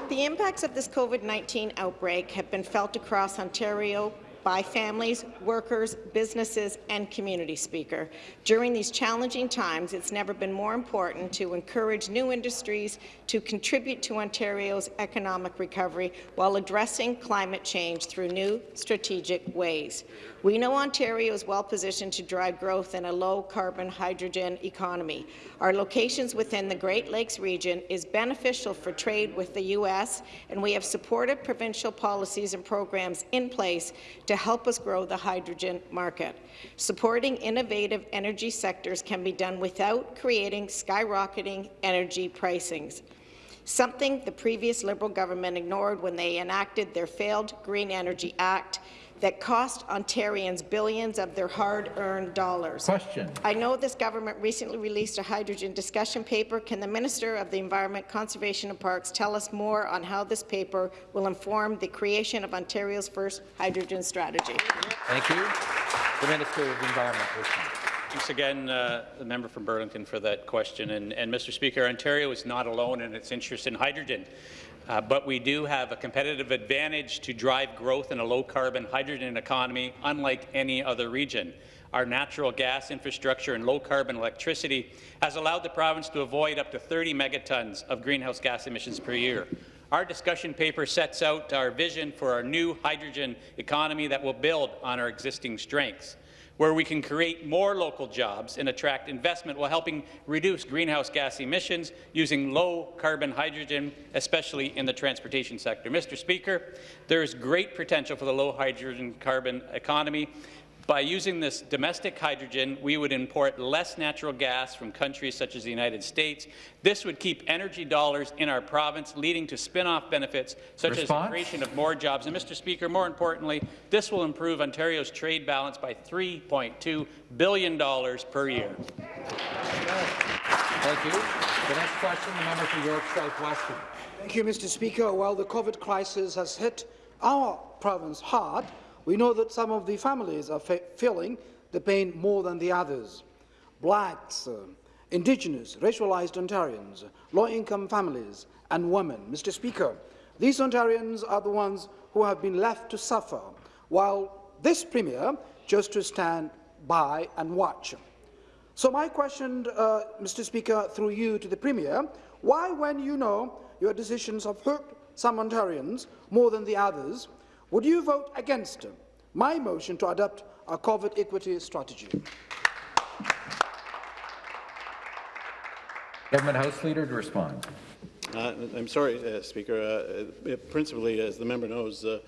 The impacts of this COVID-19 outbreak have been felt across Ontario by families, workers, businesses and community speaker. During these challenging times, it's never been more important to encourage new industries to contribute to Ontario's economic recovery while addressing climate change through new strategic ways. We know Ontario is well positioned to drive growth in a low-carbon hydrogen economy. Our locations within the Great Lakes region is beneficial for trade with the U.S., and we have supported provincial policies and programs in place to help us grow the hydrogen market. Supporting innovative energy sectors can be done without creating skyrocketing energy pricings something the previous Liberal government ignored when they enacted their failed Green Energy Act that cost Ontarians billions of their hard-earned dollars. Question. I know this government recently released a hydrogen discussion paper. Can the Minister of the Environment, Conservation and Parks tell us more on how this paper will inform the creation of Ontario's first hydrogen strategy? Thank you. The Minister of the Environment. Thanks again, uh, the member from Burlington, for that question. And, and, Mr. Speaker, Ontario is not alone in its interest in hydrogen. Uh, but we do have a competitive advantage to drive growth in a low-carbon hydrogen economy, unlike any other region. Our natural gas infrastructure and low-carbon electricity has allowed the province to avoid up to 30 megatons of greenhouse gas emissions per year. Our discussion paper sets out our vision for our new hydrogen economy that will build on our existing strengths. Where we can create more local jobs and attract investment while helping reduce greenhouse gas emissions using low-carbon hydrogen, especially in the transportation sector. Mr. Speaker, there is great potential for the low-hydrogen carbon economy, by using this domestic hydrogen, we would import less natural gas from countries such as the United States. This would keep energy dollars in our province, leading to spin-off benefits such Response? as the creation of more jobs. And, Mr. Speaker, more importantly, this will improve Ontario's trade balance by $3.2 billion per year. Thank you. The next question, the member for York South-Weston. Thank you, Mr. Speaker. While the COVID crisis has hit our province hard, we know that some of the families are feeling the pain more than the others. Blacks, uh, Indigenous, racialized Ontarians, low-income families and women. Mr Speaker, these Ontarians are the ones who have been left to suffer, while this Premier chose to stand by and watch. So my question, uh, Mr Speaker, through you to the Premier, why, when you know your decisions have hurt some Ontarians more than the others, would you vote against my motion to adopt a COVID equity strategy? Government House Leader to respond. Uh, I'm sorry, uh, Speaker. Uh, uh principally, as the member knows, uh,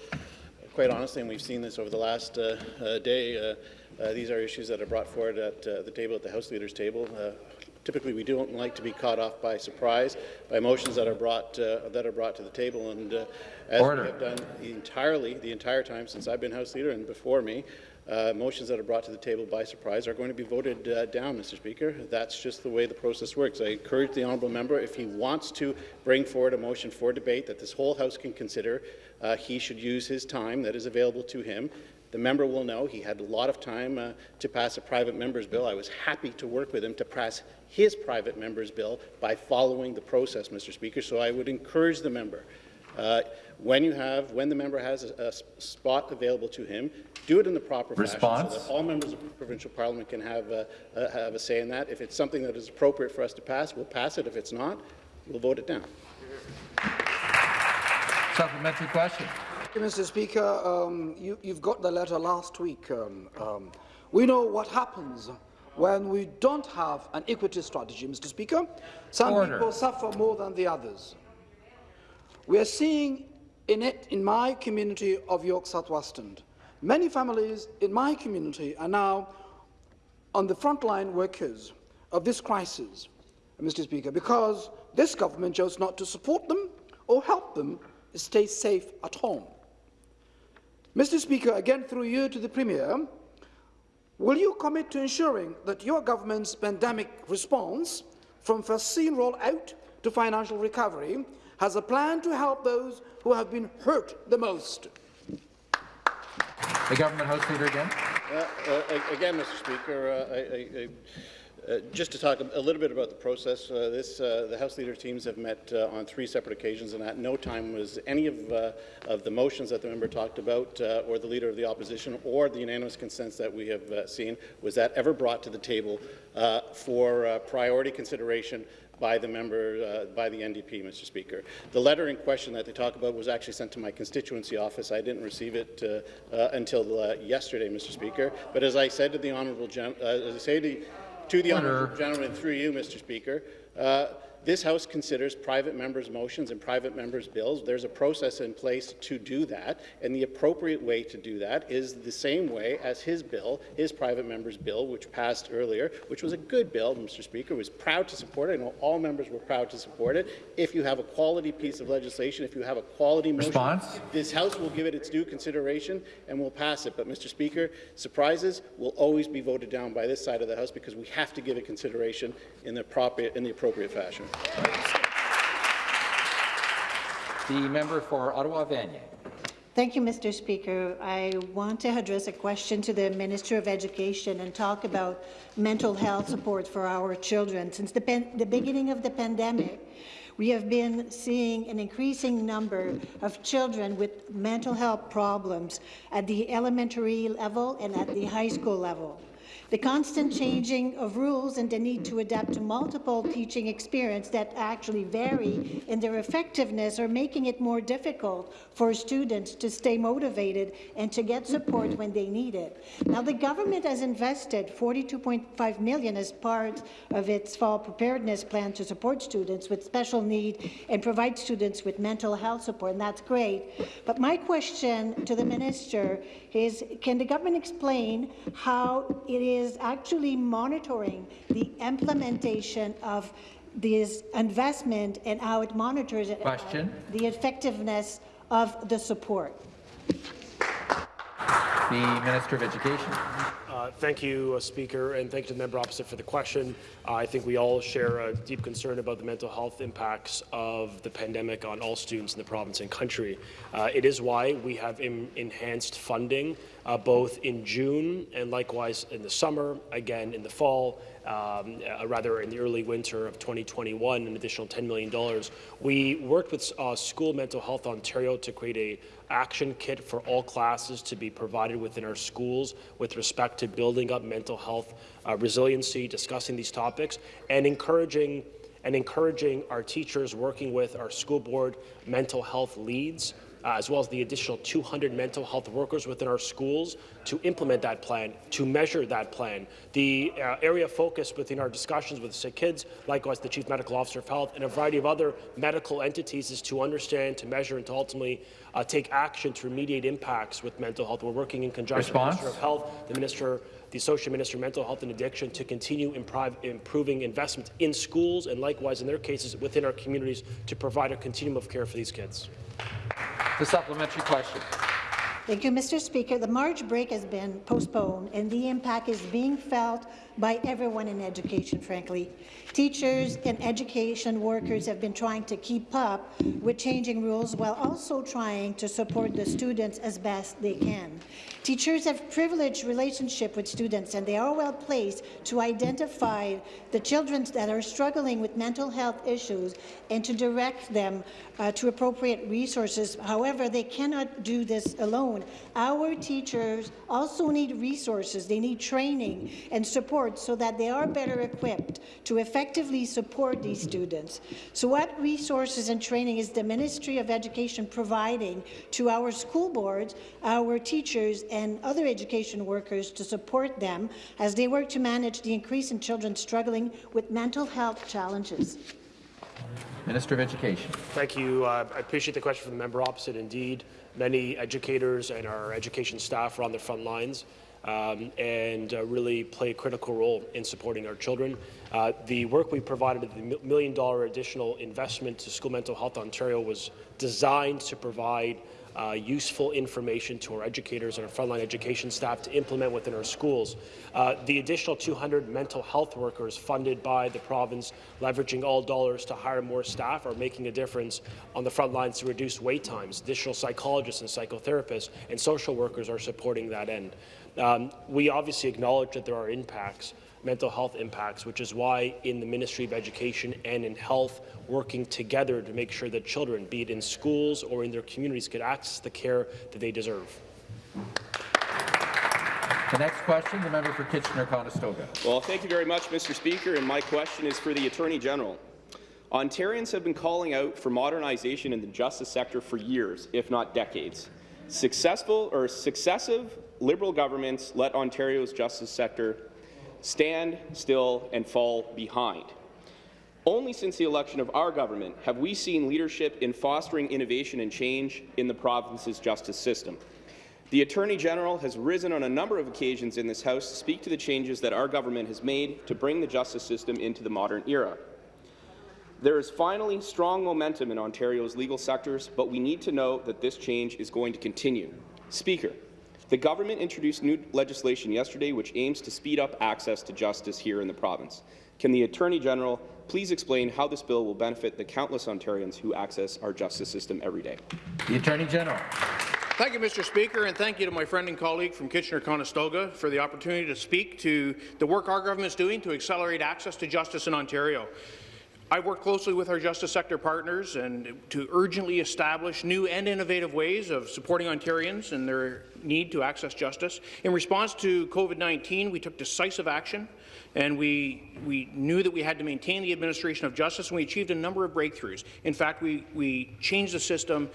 quite honestly, and we've seen this over the last uh, day, these are issues that are brought forward at the table, at the House Leaders table. Typically, we don't like to be caught off by surprise by motions that are brought that are brought to the table, and as Order. we have done entirely the entire time since I've been House Leader and before me. Uh, motions that are brought to the table by surprise are going to be voted uh, down, Mr. Speaker. That's just the way the process works. I encourage the honourable member, if he wants to bring forward a motion for debate that this whole House can consider, uh, he should use his time that is available to him. The member will know he had a lot of time uh, to pass a private member's bill. I was happy to work with him to pass his private member's bill by following the process, Mr. Speaker. So I would encourage the member uh, when you have, when the member has a, a, spot available to him, do it in the proper Response? fashion so that all members of the provincial parliament can have a, uh, have a say in that. If it's something that is appropriate for us to pass, we'll pass it. If it's not, we'll vote it down. Supplementary question. Mr. Speaker, um, you, have got the letter last week. Um, um, we know what happens when we don't have an equity strategy, Mr. Speaker. Some Order. people suffer more than the others. We are seeing in it in my community of York South-Weston. Many families in my community are now on the frontline workers of this crisis, Mr. Speaker, because this government chose not to support them or help them stay safe at home. Mr. Speaker, again through you to the Premier, will you commit to ensuring that your government's pandemic response, from vaccine rollout to financial recovery, has a plan to help those who have been hurt the most. The government house leader again. Uh, uh, again, Mr. Speaker, uh, I, I, uh, just to talk a little bit about the process, uh, this, uh, the House leader teams have met on three separate occasions, and at no time was any of, of the motions that the member talked about, or the leader of the opposition, or the unanimous consents that we have seen, was that ever brought to the table for priority consideration by the member, uh, by the NDP, Mr. Speaker. The letter in question that they talk about was actually sent to my constituency office. I didn't receive it uh, uh, until uh, yesterday, Mr. Speaker. But as I said to the honourable, uh, as I say to, to the honourable gentleman through you, Mr. Speaker, uh, this House considers private members' motions and private members' bills. There's a process in place to do that, and the appropriate way to do that is the same way as his bill, his private member's bill, which passed earlier, which was a good bill, Mr. Speaker, was proud to support it. I know all members were proud to support it. If you have a quality piece of legislation, if you have a quality motion, Response? this House will give it its due consideration and will pass it. But, Mr. Speaker, surprises will always be voted down by this side of the House because we have to give it consideration in the, proper, in the appropriate fashion. The member for Ottawa-Vanier. Thank you, Mr. Speaker. I want to address a question to the Minister of Education and talk about mental health support for our children. Since the, the beginning of the pandemic, we have been seeing an increasing number of children with mental health problems at the elementary level and at the high school level. The constant changing of rules and the need to adapt to multiple teaching experience that actually vary in their effectiveness are making it more difficult for students to stay motivated and to get support when they need it. Now, the government has invested 42.5 million as part of its fall preparedness plan to support students with special need and provide students with mental health support, and that's great. But my question to the minister is, can the government explain how it is actually monitoring the implementation of this investment and how it monitors it, Question. the effectiveness of the support? The Minister of Education. Uh, thank you, uh, Speaker, and thank you to the member opposite for the question. Uh, I think we all share a deep concern about the mental health impacts of the pandemic on all students in the province and country. Uh, it is why we have enhanced funding uh, both in June and likewise in the summer, again in the fall, um, uh, rather in the early winter of 2021, an additional $10 million. We worked with uh, School Mental Health Ontario to create a action kit for all classes to be provided within our schools with respect to building up mental health uh, resiliency, discussing these topics, and encouraging and encouraging our teachers working with our school board mental health leads uh, as well as the additional 200 mental health workers within our schools to implement that plan, to measure that plan. The uh, area of focus within our discussions with sick kids, likewise the Chief Medical Officer of Health, and a variety of other medical entities is to understand, to measure, and to ultimately uh, take action to remediate impacts with mental health. We're working in conjunction Response? with the Minister of Health, the Minister the Associate Minister of Mental Health and Addiction to continue improving investments in schools and likewise in their cases within our communities to provide a continuum of care for these kids. The supplementary question. Thank you, Mr. Speaker. The March break has been postponed, and the impact is being felt by everyone in education, frankly. Teachers and education workers have been trying to keep up with changing rules while also trying to support the students as best they can. Teachers have privileged relationship with students, and they are well placed to identify the children that are struggling with mental health issues and to direct them uh, to appropriate resources. However, they cannot do this alone. Our teachers also need resources. They need training and support so that they are better equipped to effectively support these students. So what resources and training is the Ministry of Education providing to our school boards, our teachers, and other education workers to support them as they work to manage the increase in children struggling with mental health challenges? Minister of Education. Thank you. Uh, I appreciate the question from the member opposite. Indeed, many educators and our education staff are on the front lines um, and uh, really play a critical role in supporting our children. Uh, the work we provided, the million dollar additional investment to School Mental Health Ontario was designed to provide uh, useful information to our educators and our frontline education staff to implement within our schools. Uh, the additional 200 mental health workers funded by the province, leveraging all dollars to hire more staff, are making a difference on the front lines to reduce wait times. Additional psychologists and psychotherapists and social workers are supporting that end. Um, we obviously acknowledge that there are impacts mental health impacts, which is why in the Ministry of Education and in Health, working together to make sure that children, be it in schools or in their communities, get access to the care that they deserve. The next question, the member for Kitchener-Conestoga. Well, thank you very much, Mr. Speaker, and my question is for the Attorney General. Ontarians have been calling out for modernization in the justice sector for years, if not decades. Successful or successive Liberal governments let Ontario's justice sector stand still and fall behind. Only since the election of our government have we seen leadership in fostering innovation and change in the province's justice system. The Attorney General has risen on a number of occasions in this House to speak to the changes that our government has made to bring the justice system into the modern era. There is finally strong momentum in Ontario's legal sectors, but we need to know that this change is going to continue. Speaker, the government introduced new legislation yesterday which aims to speed up access to justice here in the province. Can the Attorney General please explain how this bill will benefit the countless Ontarians who access our justice system every day? The Attorney General. Thank you, Mr. Speaker, and thank you to my friend and colleague from Kitchener-Conestoga for the opportunity to speak to the work our government is doing to accelerate access to justice in Ontario. I work closely with our justice sector partners and to urgently establish new and innovative ways of supporting Ontarians in their need to access justice. In response to COVID-19, we took decisive action and we, we knew that we had to maintain the administration of justice, and we achieved a number of breakthroughs. In fact, we, we changed the system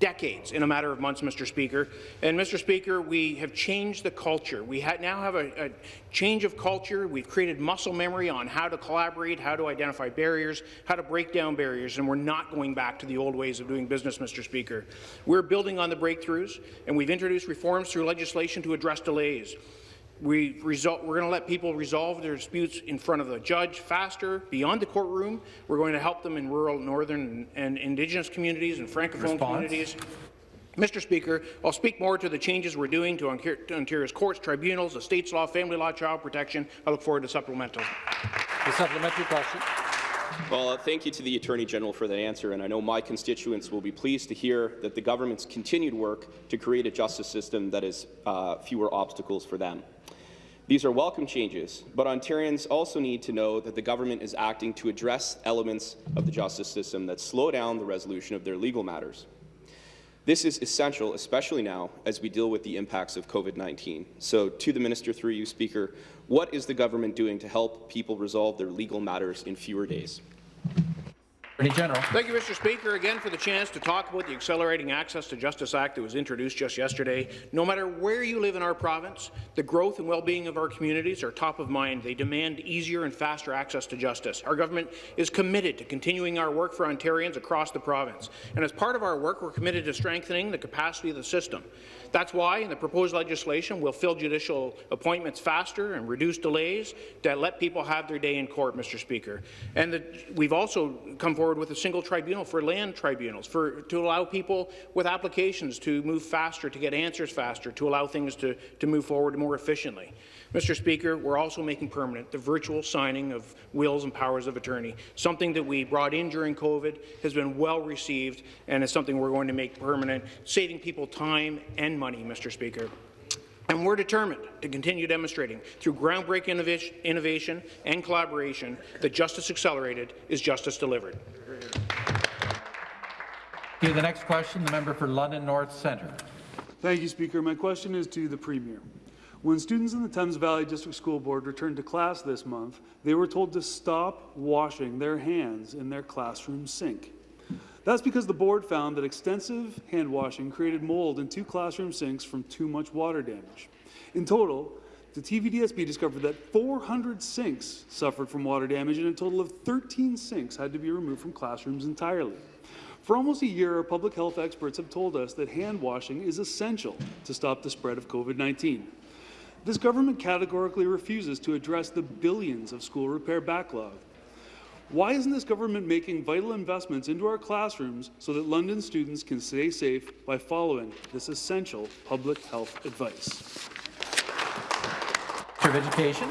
decades in a matter of months, Mr. Speaker. And, Mr. Speaker, we have changed the culture. We ha now have a, a, change of culture. We've created muscle memory on how to collaborate, how to identify barriers, how to break down barriers, and we're not going back to the old ways of doing business, Mr. Speaker. We're building on the breakthroughs, and we've introduced reforms through legislation to address delays. We result, we're going to let people resolve their disputes in front of the judge faster, beyond the courtroom. We're going to help them in rural, northern, and Indigenous communities and Francophone Response. communities. Mr. Speaker, I'll speak more to the changes we're doing to Ontario's courts, tribunals, estates law, family law, child protection. I look forward to supplemental. The supplementary question. Well, uh, thank you to the Attorney General for that answer, and I know my constituents will be pleased to hear that the government's continued work to create a justice system that is uh, fewer obstacles for them. These are welcome changes, but Ontarians also need to know that the government is acting to address elements of the justice system that slow down the resolution of their legal matters. This is essential, especially now as we deal with the impacts of COVID-19. So to the Minister, through you, Speaker, what is the government doing to help people resolve their legal matters in fewer days? Attorney General. Thank you, Mr. Speaker, again for the chance to talk about the Accelerating Access to Justice Act that was introduced just yesterday. No matter where you live in our province, the growth and well-being of our communities are top of mind. They demand easier and faster access to justice. Our government is committed to continuing our work for Ontarians across the province. And as part of our work, we're committed to strengthening the capacity of the system. That's why in the proposed legislation we'll fill judicial appointments faster and reduce delays to let people have their day in court, Mr. Speaker. And the, we've also come forward with a single tribunal for land tribunals for, to allow people with applications to move faster, to get answers faster, to allow things to, to move forward more efficiently. Mr. Speaker, we're also making permanent the virtual signing of wills and powers of attorney, something that we brought in during COVID, has been well received, and is something we're going to make permanent, saving people time and money, Mr. Speaker. And we're determined to continue demonstrating through groundbreaking innovation and collaboration that justice accelerated is justice delivered. Okay, the next question, the member for London North Centre. Thank you, Speaker. My question is to the Premier. When students in the Thames Valley District School Board returned to class this month, they were told to stop washing their hands in their classroom sink. That's because the board found that extensive hand washing created mold in two classroom sinks from too much water damage. In total, the TVDSB discovered that 400 sinks suffered from water damage and a total of 13 sinks had to be removed from classrooms entirely. For almost a year, our public health experts have told us that hand washing is essential to stop the spread of COVID-19. This government categorically refuses to address the billions of school repair backlog. Why isn't this government making vital investments into our classrooms so that London students can stay safe by following this essential public health advice? Of Education.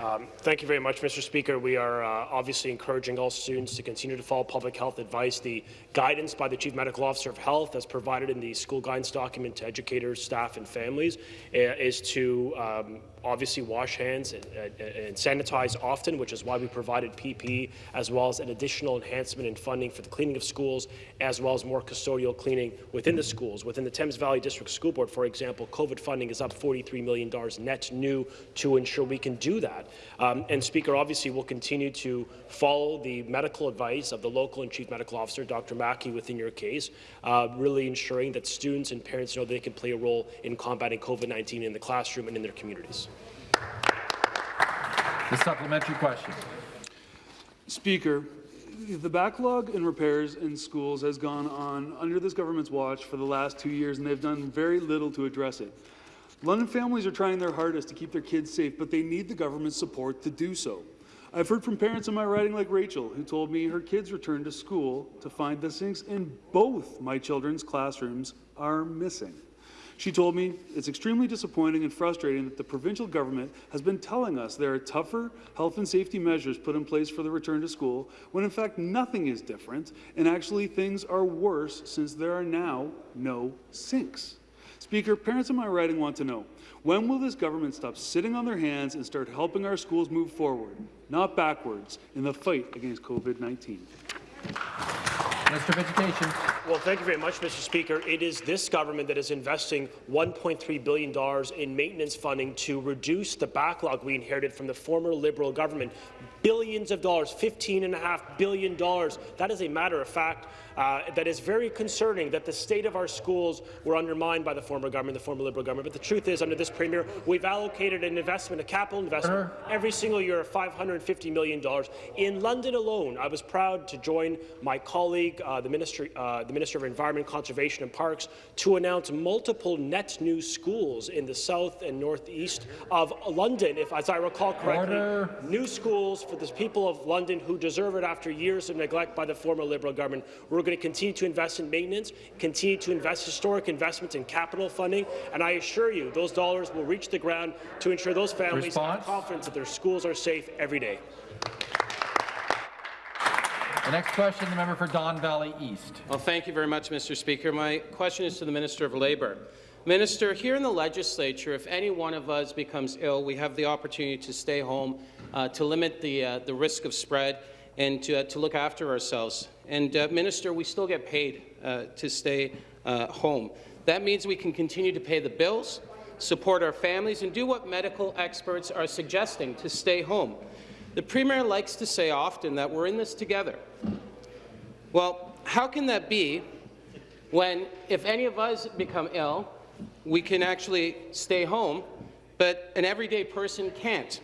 Um, thank you very much, Mr. Speaker. We are uh, obviously encouraging all students to continue to follow public health advice. The guidance by the Chief Medical Officer of Health, as provided in the school guidance document to educators, staff, and families, is to um, obviously wash hands and, and, sanitize often, which is why we provided PP, as well as an additional enhancement in funding for the cleaning of schools, as well as more custodial cleaning within the schools. Within the Thames Valley District School Board, for example, COVID funding is up $43 million net new to ensure we can do that. Um, and Speaker, obviously, we'll continue to follow the medical advice of the local and chief medical officer, Dr. Mackie, within your case, uh, really ensuring that students and parents know they can play a role in combating COVID-19 in the classroom and in their communities. The supplementary question. Speaker, the backlog in repairs in schools has gone on under this government's watch for the last two years, and they've done very little to address it. London families are trying their hardest to keep their kids safe, but they need the government's support to do so. I've heard from parents in my riding like Rachel, who told me her kids returned to school to find the sinks in both my children's classrooms are missing. She told me it's extremely disappointing and frustrating that the provincial government has been telling us there are tougher health and safety measures put in place for the return to school, when in fact nothing is different, and actually things are worse since there are now no sinks. Speaker, parents in my riding want to know, when will this government stop sitting on their hands and start helping our schools move forward, not backwards, in the fight against COVID-19? Minister of Education. Well, thank you very much, Mr. Speaker. It is this government that is investing $1.3 billion in maintenance funding to reduce the backlog we inherited from the former Liberal government. Billions of dollars, $15.5 billion. That is a matter of fact. Uh, that is very concerning that the state of our schools were undermined by the former government, the former Liberal government. But the truth is, under this Premier, we've allocated an investment, a capital investment, every single year of $550 million. In London alone, I was proud to join my colleague, uh, the, Ministry, uh, the Minister of Environment, Conservation and Parks, to announce multiple net new schools in the south and northeast of London, if, as I recall correctly. Order. New schools for the people of London who deserve it after years of neglect by the former Liberal government. We're going to continue to invest in maintenance, continue to invest historic investments in capital funding, and I assure you those dollars will reach the ground to ensure those families Response? have confidence that their schools are safe every day. The next question, the member for Don Valley East. Well, thank you very much, Mr. Speaker. My question is to the Minister of Labour. Minister, here in the legislature, if any one of us becomes ill, we have the opportunity to stay home, uh, to limit the, uh, the risk of spread, and to, uh, to look after ourselves. And, uh, Minister, we still get paid uh, to stay uh, home. That means we can continue to pay the bills, support our families, and do what medical experts are suggesting, to stay home. The Premier likes to say often that we're in this together. Well, how can that be when, if any of us become ill, we can actually stay home, but an everyday person can't?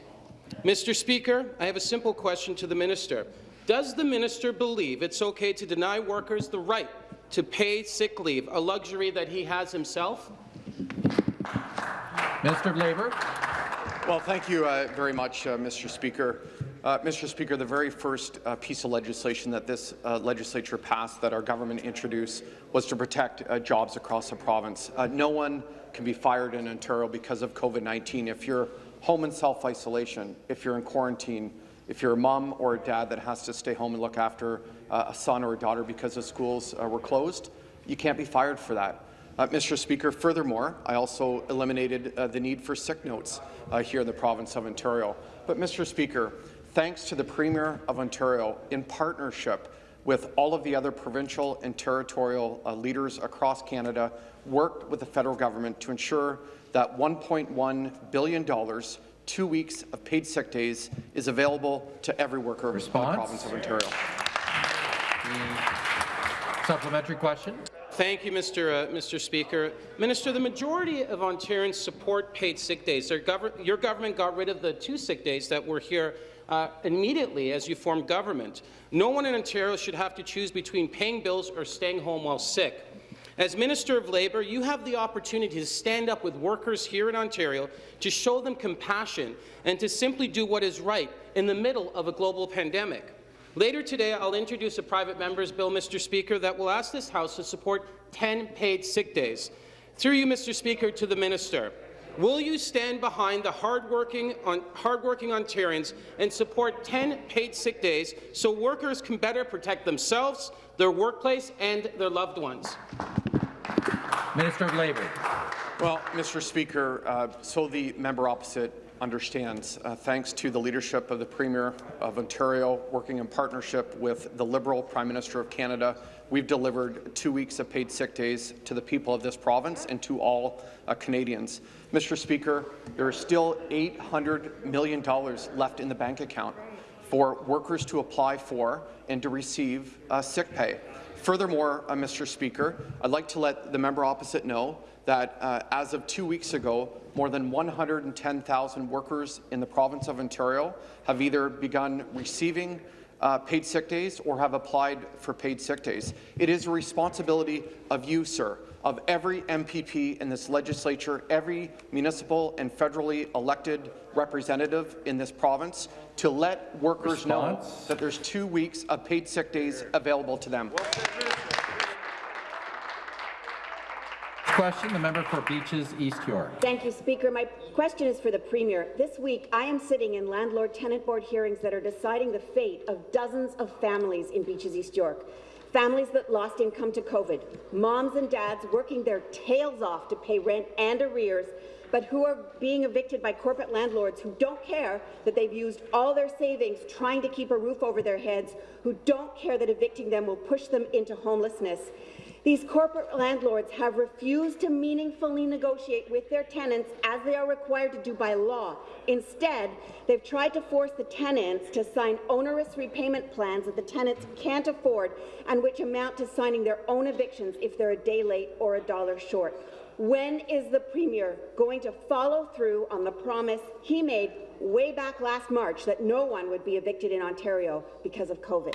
Mr. Speaker, I have a simple question to the minister. Does the minister believe it's okay to deny workers the right to pay sick leave, a luxury that he has himself? Minister of Labour. Well, thank you uh, very much, uh, Mr. Speaker. Uh, Mr. Speaker, the very first uh, piece of legislation that this uh, legislature passed that our government introduced was to protect uh, jobs across the province. Uh, no one can be fired in Ontario because of COVID-19. If you're home in self-isolation, if you're in quarantine, if you're a mom or a dad that has to stay home and look after uh, a son or a daughter because the schools were closed, you can't be fired for that. Uh, Mr. Speaker, furthermore, I also eliminated uh, the need for sick notes uh, here in the province of Ontario. But, Mr. Speaker, thanks to the Premier of Ontario, in partnership with all of the other provincial and territorial uh, leaders across Canada, worked with the federal government to ensure that $1.1 billion, two weeks of paid sick days, is available to every worker Response? in the province of Ontario. Supplementary question. Thank you, Mr. Uh, Mr. Speaker. Minister, the majority of Ontarians support paid sick days. Gov your government got rid of the two sick days that were here uh, immediately as you form government. No one in Ontario should have to choose between paying bills or staying home while sick. As Minister of Labour, you have the opportunity to stand up with workers here in Ontario to show them compassion and to simply do what is right in the middle of a global pandemic. Later today, I'll introduce a private member's bill, Mr. Speaker, that will ask this House to support 10 paid sick days. Through you, Mr. Speaker, to the minister. Will you stand behind the hardworking, on, hardworking Ontarians and support 10 paid sick days so workers can better protect themselves, their workplace, and their loved ones? Minister of Labour. Well, Mr. Speaker, uh, so the member opposite understands, uh, thanks to the leadership of the Premier of Ontario, working in partnership with the Liberal Prime Minister of Canada, we've delivered two weeks of paid sick days to the people of this province and to all uh, Canadians. Mr. Speaker, there is still $800 million left in the bank account for workers to apply for and to receive uh, sick pay. Furthermore, uh, Mr. Speaker, I'd like to let the member opposite know that uh, as of two weeks ago, more than 110,000 workers in the province of Ontario have either begun receiving uh, paid sick days or have applied for paid sick days. It is a responsibility of you, sir, of every MPP in this legislature, every municipal and federally elected representative in this province, to let workers Response? know that there's two weeks of paid sick days available to them. Question, the member for Beaches East York. Thank you, Speaker. My question is for the Premier. This week, I am sitting in Landlord-Tenant Board hearings that are deciding the fate of dozens of families in Beaches East York. Families that lost income to COVID, moms and dads working their tails off to pay rent and arrears, but who are being evicted by corporate landlords who don't care that they've used all their savings trying to keep a roof over their heads, who don't care that evicting them will push them into homelessness. These corporate landlords have refused to meaningfully negotiate with their tenants as they are required to do by law. Instead, they've tried to force the tenants to sign onerous repayment plans that the tenants can't afford and which amount to signing their own evictions if they're a day late or a dollar short. When is the Premier going to follow through on the promise he made way back last March that no one would be evicted in Ontario because of COVID?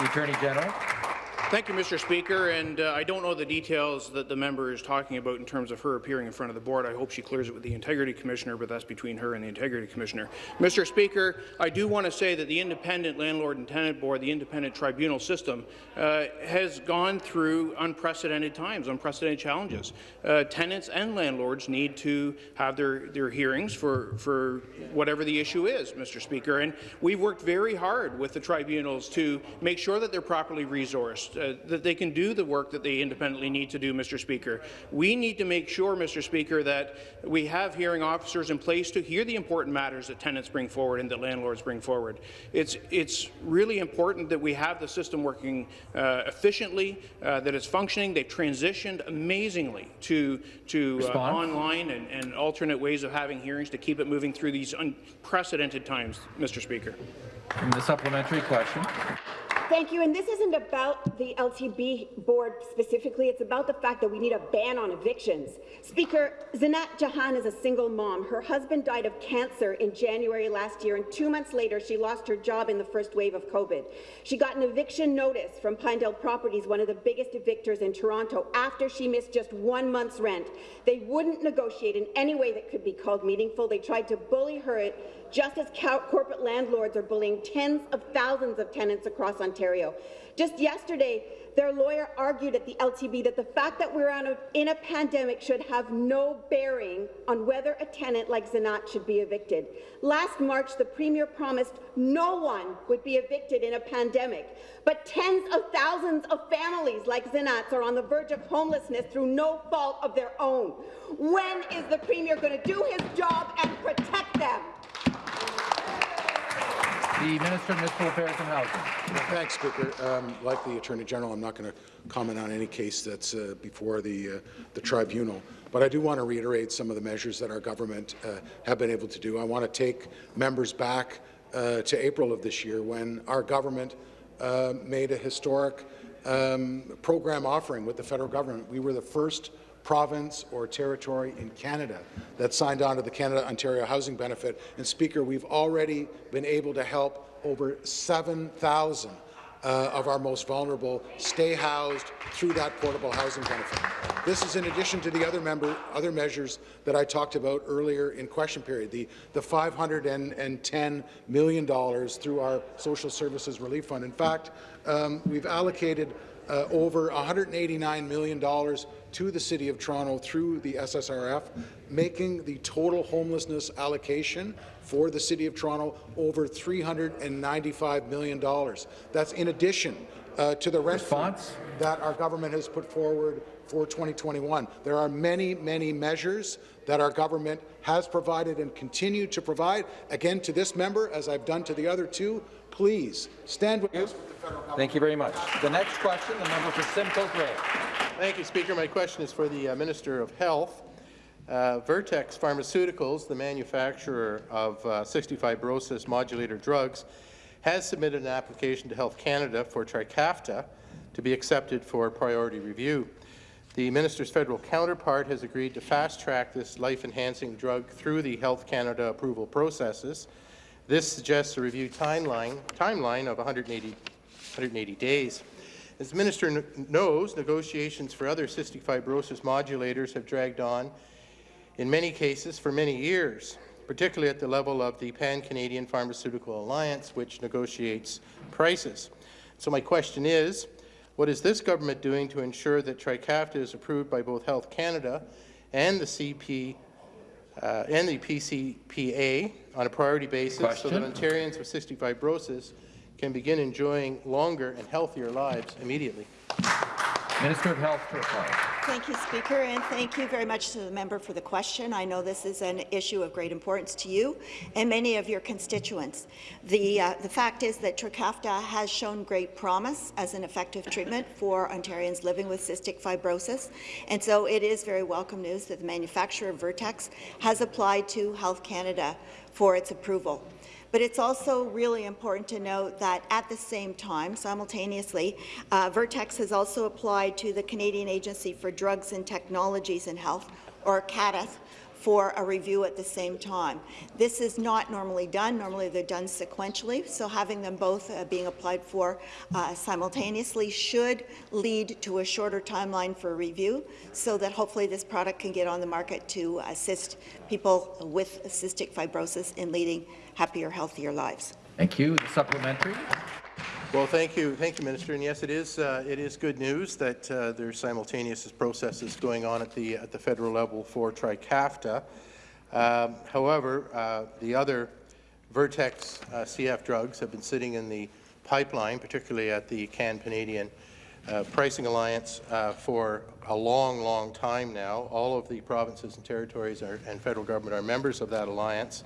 The Attorney General. Thank you, Mr. Speaker. And uh, I don't know the details that the member is talking about in terms of her appearing in front of the board. I hope she clears it with the Integrity Commissioner, but that's between her and the Integrity Commissioner. Mr. Speaker, I do want to say that the Independent Landlord and Tenant Board, the independent tribunal system, uh, has gone through unprecedented times, unprecedented challenges. Uh, tenants and landlords need to have their, their hearings for, for whatever the issue is, Mr. Speaker. And we've worked very hard with the tribunals to make sure that they're properly resourced, uh, that they can do the work that they independently need to do, Mr. Speaker. We need to make sure, Mr. Speaker, that we have hearing officers in place to hear the important matters that tenants bring forward and that landlords bring forward. It's, it's really important that we have the system working uh, efficiently, uh, that it's functioning. They've transitioned amazingly to, to uh, online and, and alternate ways of having hearings to keep it moving through these unprecedented times, Mr. Speaker. And the supplementary question. Thank you. And this isn't about the LTB board specifically. It's about the fact that we need a ban on evictions. Speaker, Zinat Jahan is a single mom. Her husband died of cancer in January last year, and two months later, she lost her job in the first wave of COVID. She got an eviction notice from Pinedale Properties, one of the biggest evictors in Toronto, after she missed just one month's rent. They wouldn't negotiate in any way that could be called meaningful. They tried to bully her just as corporate landlords are bullying tens of thousands of tenants across Ontario. Just yesterday, their lawyer argued at the LTB that the fact that we're in a pandemic should have no bearing on whether a tenant like Zanat should be evicted. Last March, the Premier promised no one would be evicted in a pandemic, but tens of thousands of families like Zanat's are on the verge of homelessness through no fault of their own. When is the Premier going to do his job and protect them? The Minister of Municipal Affairs and Housing. Thanks, Speaker. Um, like the Attorney General, I'm not going to comment on any case that's uh, before the, uh, the tribunal. But I do want to reiterate some of the measures that our government uh, have been able to do. I want to take members back uh, to April of this year when our government uh, made a historic um, program offering with the federal government. We were the first province or territory in Canada that signed on to the Canada-Ontario Housing Benefit. And Speaker, we've already been able to help over 7,000 uh, of our most vulnerable stay housed through that portable housing benefit. This is in addition to the other, member, other measures that I talked about earlier in question period, the, the $510 million through our Social Services Relief Fund. In fact, um, we've allocated uh, over $189 million to the City of Toronto through the SSRF, making the total homelessness allocation for the City of Toronto over $395 million. That's in addition uh, to the rent funds that our government has put forward for 2021. There are many, many measures that our government has provided and continue to provide. Again, to this member, as I've done to the other two, please stand with us. Thank you very much. The next question, the member for Simcoe Grey. Thank you, Speaker. My question is for the uh, Minister of Health. Uh, Vertex Pharmaceuticals, the manufacturer of uh, cystic fibrosis modulator drugs, has submitted an application to Health Canada for Trikafta to be accepted for priority review. The minister's federal counterpart has agreed to fast-track this life-enhancing drug through the Health Canada approval processes. This suggests a review timeline, timeline of 180 180 days. As the minister knows, negotiations for other cystic fibrosis modulators have dragged on, in many cases, for many years, particularly at the level of the Pan-Canadian Pharmaceutical Alliance, which negotiates prices. So my question is, what is this government doing to ensure that Trikafta is approved by both Health Canada and the CP uh, and the PCPA on a priority basis question. so that Ontarians with cystic fibrosis can begin enjoying longer and healthier lives immediately? Minister of Health to reply. Thank you, Speaker, and thank you very much to the member for the question. I know this is an issue of great importance to you and many of your constituents. The, uh, the fact is that Trikafta has shown great promise as an effective treatment for Ontarians living with cystic fibrosis, and so it is very welcome news that the manufacturer Vertex has applied to Health Canada for its approval. But it's also really important to note that at the same time, simultaneously, uh, Vertex has also applied to the Canadian Agency for Drugs and Technologies in Health, or CADTH, for a review at the same time. This is not normally done. Normally they're done sequentially, so having them both uh, being applied for uh, simultaneously should lead to a shorter timeline for review so that hopefully this product can get on the market to assist people with cystic fibrosis in leading happier, healthier lives. Thank you. The supplementary. Well, thank you, thank you, Minister. And yes, it is uh, it is good news that uh, there's simultaneous processes going on at the at the federal level for Trikafta. Um, however, uh, the other Vertex uh, CF drugs have been sitting in the pipeline, particularly at the Can-Canadian uh, Pricing Alliance, uh, for a long, long time now. All of the provinces and territories are, and federal government are members of that alliance.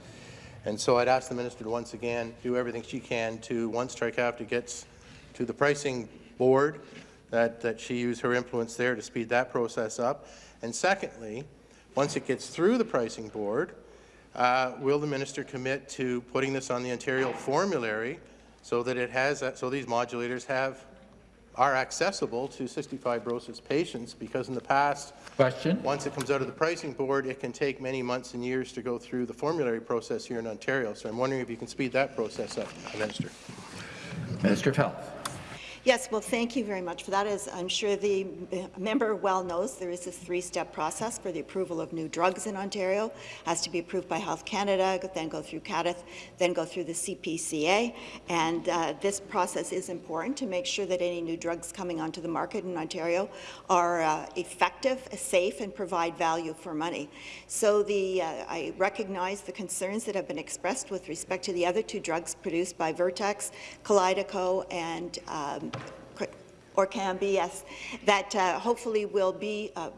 And so I'd ask the minister to once again do everything she can to, once Trikafta gets to the pricing board, that, that she use her influence there to speed that process up. And secondly, once it gets through the pricing board, uh, will the minister commit to putting this on the Ontario formulary so that it has, that, so these modulators have are accessible to cystic fibrosis patients because in the past, Question. once it comes out of the pricing board, it can take many months and years to go through the formulary process here in Ontario. So I'm wondering if you can speed that process up, Minister. Minister of Health. Yes, well, thank you very much for that. As I'm sure the member well knows, there is this three-step process for the approval of new drugs in Ontario. It has to be approved by Health Canada, then go through CADTH, then go through the CPCA. And uh, this process is important to make sure that any new drugs coming onto the market in Ontario are uh, effective, safe, and provide value for money. So the, uh, I recognize the concerns that have been expressed with respect to the other two drugs produced by Vertex, Kalydeco, and um, or can be, yes, that uh, hopefully will be uh,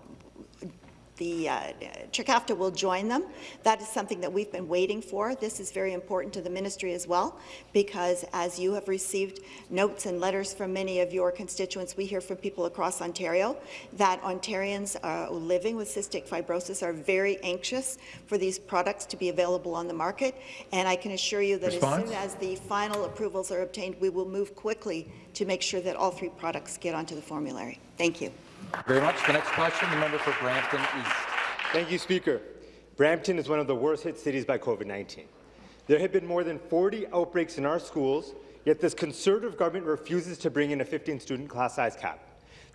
the uh, Trikafta will join them. That is something that we've been waiting for. This is very important to the ministry as well, because as you have received notes and letters from many of your constituents, we hear from people across Ontario that Ontarians uh, living with cystic fibrosis are very anxious for these products to be available on the market. And I can assure you that Response? as soon as the final approvals are obtained, we will move quickly to make sure that all three products get onto the formulary. Thank you. Very much. The next question, the member for Brampton East. Thank you, Speaker. Brampton is one of the worst hit cities by COVID-19. There have been more than 40 outbreaks in our schools, yet this Conservative government refuses to bring in a 15-student class size cap.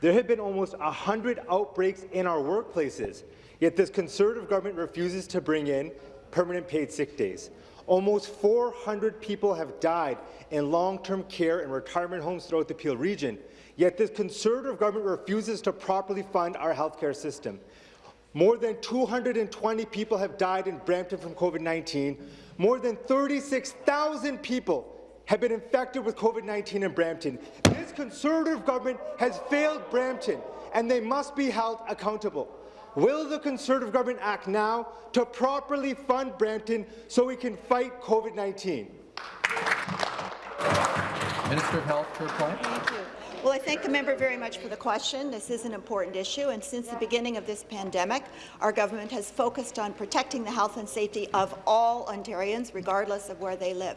There have been almost 100 outbreaks in our workplaces, yet this Conservative government refuses to bring in permanent paid sick days. Almost 400 people have died in long-term care and retirement homes throughout the Peel region, Yet this Conservative government refuses to properly fund our healthcare system. More than 220 people have died in Brampton from COVID-19. More than 36,000 people have been infected with COVID-19 in Brampton. This Conservative government has failed Brampton, and they must be held accountable. Will the Conservative government act now to properly fund Brampton so we can fight COVID-19? Minister of Health to reply. Well, I thank the member very much for the question. This is an important issue, and since the beginning of this pandemic, our government has focused on protecting the health and safety of all Ontarians, regardless of where they live.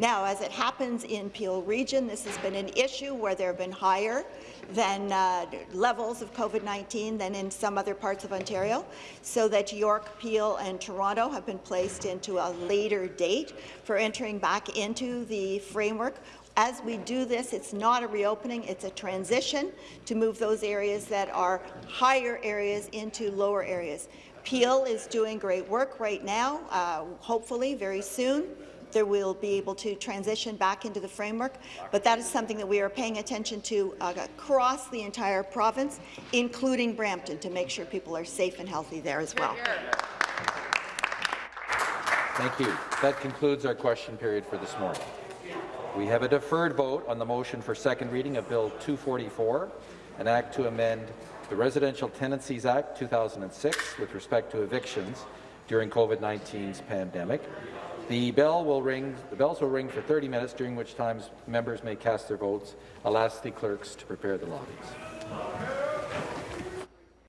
Now, as it happens in Peel Region, this has been an issue where there have been higher than uh, levels of COVID-19 than in some other parts of Ontario, so that York, Peel and Toronto have been placed into a later date for entering back into the framework as we do this, it's not a reopening, it's a transition to move those areas that are higher areas into lower areas. Peel is doing great work right now. Uh, hopefully, very soon, there will be able to transition back into the framework, but that is something that we are paying attention to uh, across the entire province, including Brampton, to make sure people are safe and healthy there as well. Thank you. That concludes our question period for this morning. We have a deferred vote on the motion for second reading of Bill 244, an act to amend the Residential Tenancies Act 2006 with respect to evictions during COVID-19's pandemic. The bell will ring. The bells will ring for 30 minutes, during which times members may cast their votes. I'll ask the clerks to prepare the lobbies.